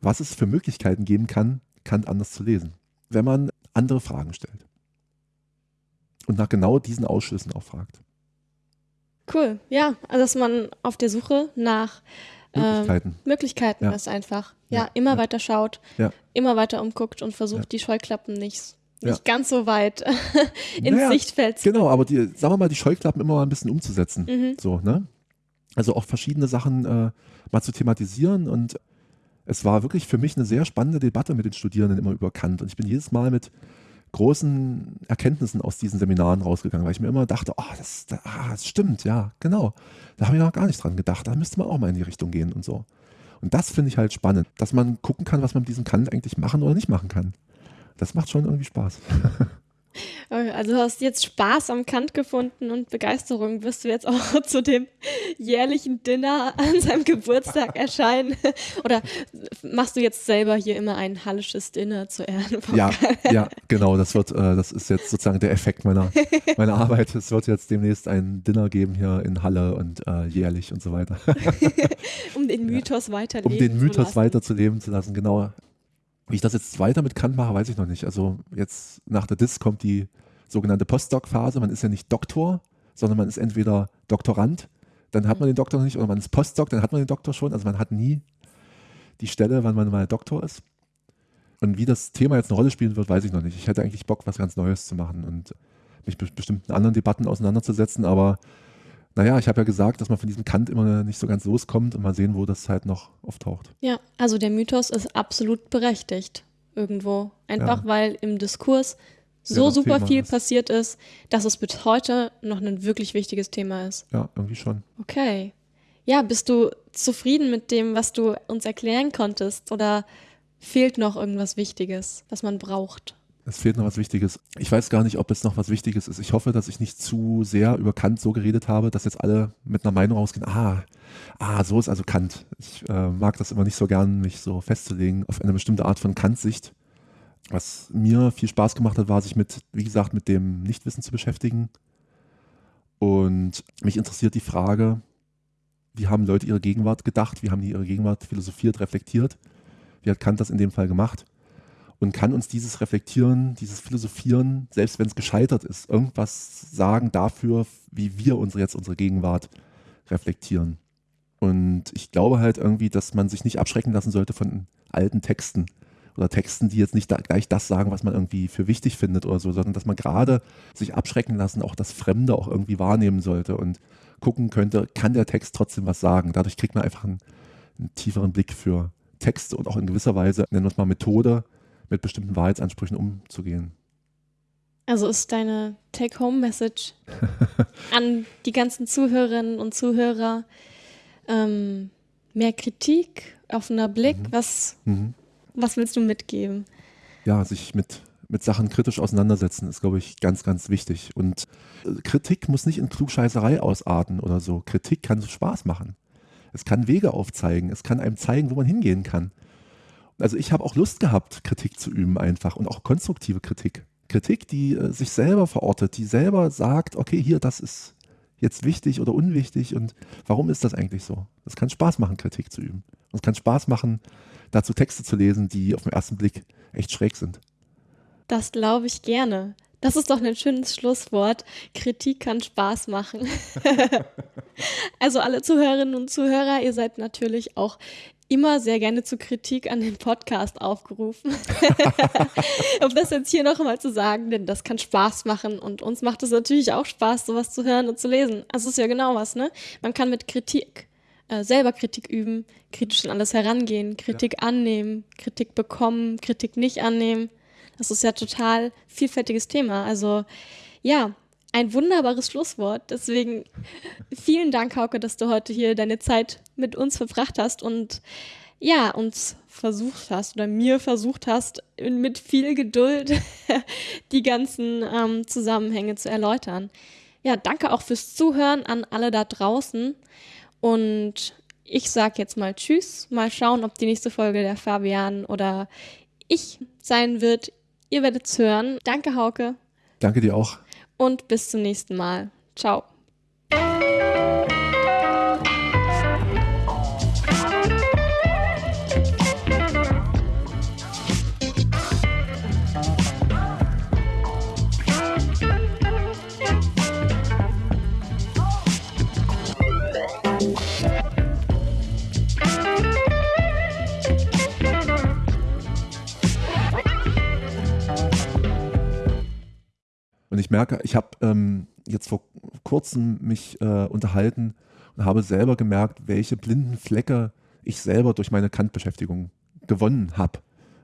was es für Möglichkeiten geben kann, Kant anders zu lesen, wenn man andere Fragen stellt. Und nach genau diesen Ausschlüssen auch fragt. Cool, ja, also dass man auf der Suche nach Möglichkeiten, ähm, Möglichkeiten ja. ist einfach. Ja, ja immer ja. weiter schaut, immer weiter umguckt und versucht, die Scheuklappen nicht, nicht ganz so weit ins naja, Sichtfeld zu Genau, aber die, sagen wir mal, die Scheuklappen immer mal ein bisschen umzusetzen. Mhm. So, ne? Also auch verschiedene Sachen äh, mal zu thematisieren und es war wirklich für mich eine sehr spannende Debatte mit den Studierenden immer über Kant. Und ich bin jedes Mal mit großen Erkenntnissen aus diesen Seminaren rausgegangen, weil ich mir immer dachte, oh, das, ah, das stimmt, ja, genau. Da habe ich noch gar nicht dran gedacht. Da müsste man auch mal in die Richtung gehen und so. Und das finde ich halt spannend, dass man gucken kann, was man mit diesem Kant eigentlich machen oder nicht machen kann. Das macht schon irgendwie Spaß. Also du hast jetzt Spaß am Kant gefunden und Begeisterung. Wirst du jetzt auch zu dem jährlichen Dinner an seinem Geburtstag erscheinen? Oder machst du jetzt selber hier immer ein hallisches Dinner zu Ehren von Ja, ja, genau. Das wird, äh, das ist jetzt sozusagen der Effekt meiner, meiner Arbeit. Es wird jetzt demnächst ein Dinner geben hier in Halle und äh, jährlich und so weiter. um den Mythos ja. weiterleben Um den Mythos weiterzuleben zu lassen, genau. Wie ich das jetzt weiter mit Kant mache, weiß ich noch nicht. Also jetzt nach der DIS kommt die sogenannte Postdoc-Phase. Man ist ja nicht Doktor, sondern man ist entweder Doktorand, dann hat man den Doktor noch nicht, oder man ist Postdoc, dann hat man den Doktor schon. Also man hat nie die Stelle, wann man mal Doktor ist. Und wie das Thema jetzt eine Rolle spielen wird, weiß ich noch nicht. Ich hätte eigentlich Bock, was ganz Neues zu machen und mich mit bestimmten anderen Debatten auseinanderzusetzen, aber naja, ich habe ja gesagt, dass man von diesem Kant immer nicht so ganz loskommt und mal sehen, wo das halt noch auftaucht. Ja, also der Mythos ist absolut berechtigt irgendwo. Einfach ja. weil im Diskurs so super Thema viel ist. passiert ist, dass es bis heute noch ein wirklich wichtiges Thema ist. Ja, irgendwie schon. Okay. Ja, bist du zufrieden mit dem, was du uns erklären konntest? Oder fehlt noch irgendwas Wichtiges, was man braucht? Es fehlt noch was Wichtiges. Ich weiß gar nicht, ob es noch was Wichtiges ist. Ich hoffe, dass ich nicht zu sehr über Kant so geredet habe, dass jetzt alle mit einer Meinung rausgehen, ah, ah, so ist also Kant. Ich äh, mag das immer nicht so gern, mich so festzulegen auf eine bestimmte Art von Kant-Sicht. Was mir viel Spaß gemacht hat, war, sich mit, wie gesagt, mit dem Nichtwissen zu beschäftigen. Und mich interessiert die Frage, wie haben Leute ihre Gegenwart gedacht, wie haben die ihre Gegenwart philosophiert, reflektiert? Wie hat Kant das in dem Fall gemacht? Und kann uns dieses Reflektieren, dieses Philosophieren, selbst wenn es gescheitert ist, irgendwas sagen dafür, wie wir unsere jetzt unsere Gegenwart reflektieren. Und ich glaube halt irgendwie, dass man sich nicht abschrecken lassen sollte von alten Texten oder Texten, die jetzt nicht da gleich das sagen, was man irgendwie für wichtig findet oder so, sondern dass man gerade sich abschrecken lassen, auch das Fremde auch irgendwie wahrnehmen sollte und gucken könnte, kann der Text trotzdem was sagen. Dadurch kriegt man einfach einen, einen tieferen Blick für Texte und auch in gewisser Weise, nennen wir es mal Methode, mit bestimmten Wahrheitsansprüchen umzugehen. Also ist deine Take-Home-Message an die ganzen Zuhörerinnen und Zuhörer ähm, mehr Kritik, offener Blick? Mhm. Was, mhm. was willst du mitgeben? Ja, sich mit, mit Sachen kritisch auseinandersetzen ist, glaube ich, ganz, ganz wichtig. Und äh, Kritik muss nicht in Klugscheißerei ausarten oder so. Kritik kann Spaß machen. Es kann Wege aufzeigen. Es kann einem zeigen, wo man hingehen kann. Also ich habe auch Lust gehabt, Kritik zu üben einfach und auch konstruktive Kritik. Kritik, die äh, sich selber verortet, die selber sagt, okay, hier, das ist jetzt wichtig oder unwichtig und warum ist das eigentlich so? Es kann Spaß machen, Kritik zu üben. Und es kann Spaß machen, dazu Texte zu lesen, die auf den ersten Blick echt schräg sind. Das glaube ich gerne. Das ist doch ein schönes Schlusswort. Kritik kann Spaß machen. also alle Zuhörerinnen und Zuhörer, ihr seid natürlich auch immer sehr gerne zu Kritik an den Podcast aufgerufen. um das jetzt hier noch mal zu sagen, denn das kann Spaß machen und uns macht es natürlich auch Spaß, sowas zu hören und zu lesen. Also ist ja genau was, ne? Man kann mit Kritik äh, selber Kritik üben, kritisch an alles herangehen, Kritik ja. annehmen, Kritik bekommen, Kritik nicht annehmen. Das ist ja total vielfältiges Thema. Also ja, ein wunderbares Schlusswort. Deswegen vielen Dank, Hauke, dass du heute hier deine Zeit mit uns verbracht hast und ja, uns versucht hast oder mir versucht hast, mit viel Geduld die ganzen ähm, Zusammenhänge zu erläutern. Ja, danke auch fürs Zuhören an alle da draußen. Und ich sage jetzt mal Tschüss. Mal schauen, ob die nächste Folge der Fabian oder ich sein wird. Ihr werdet es hören. Danke, Hauke. Danke dir auch und bis zum nächsten Mal. Ciao. Ich merke, ich habe ähm, jetzt vor kurzem mich äh, unterhalten und habe selber gemerkt, welche blinden Flecke ich selber durch meine Kant-Beschäftigung gewonnen habe.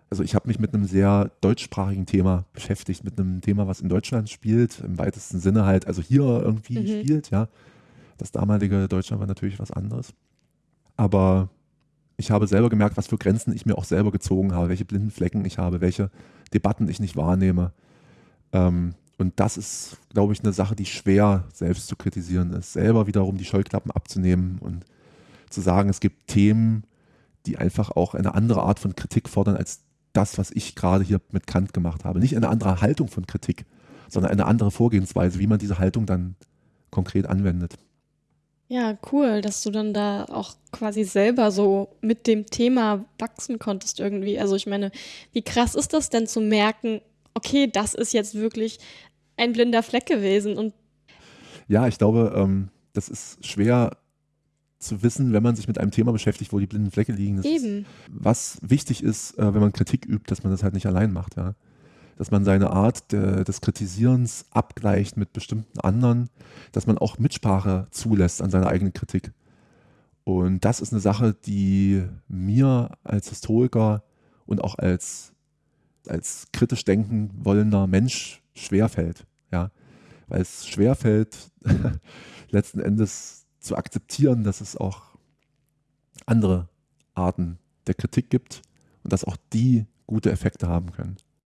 Also ich habe mich mit einem sehr deutschsprachigen Thema beschäftigt, mit einem Thema, was in Deutschland spielt, im weitesten Sinne halt, also hier irgendwie mhm. spielt, ja. Das damalige Deutschland war natürlich was anderes. Aber ich habe selber gemerkt, was für Grenzen ich mir auch selber gezogen habe, welche blinden Flecken ich habe, welche Debatten ich nicht wahrnehme. Ähm, und das ist, glaube ich, eine Sache, die schwer selbst zu kritisieren ist. Selber wiederum die Scheuklappen abzunehmen und zu sagen, es gibt Themen, die einfach auch eine andere Art von Kritik fordern als das, was ich gerade hier mit Kant gemacht habe. Nicht eine andere Haltung von Kritik, sondern eine andere Vorgehensweise, wie man diese Haltung dann konkret anwendet. Ja, cool, dass du dann da auch quasi selber so mit dem Thema wachsen konntest irgendwie. Also ich meine, wie krass ist das denn zu merken, okay, das ist jetzt wirklich ein blinder Fleck gewesen. Und ja, ich glaube, ähm, das ist schwer zu wissen, wenn man sich mit einem Thema beschäftigt, wo die blinden Flecke liegen. Das Eben. Ist, was wichtig ist, äh, wenn man Kritik übt, dass man das halt nicht allein macht. Ja? Dass man seine Art de, des Kritisierens abgleicht mit bestimmten anderen, dass man auch Mitsprache zulässt an seiner eigenen Kritik. Und das ist eine Sache, die mir als Historiker und auch als, als kritisch denken wollender Mensch schwerfällt. Weil es schwerfällt, letzten Endes zu akzeptieren, dass es auch andere Arten der Kritik gibt und dass auch die gute Effekte haben können.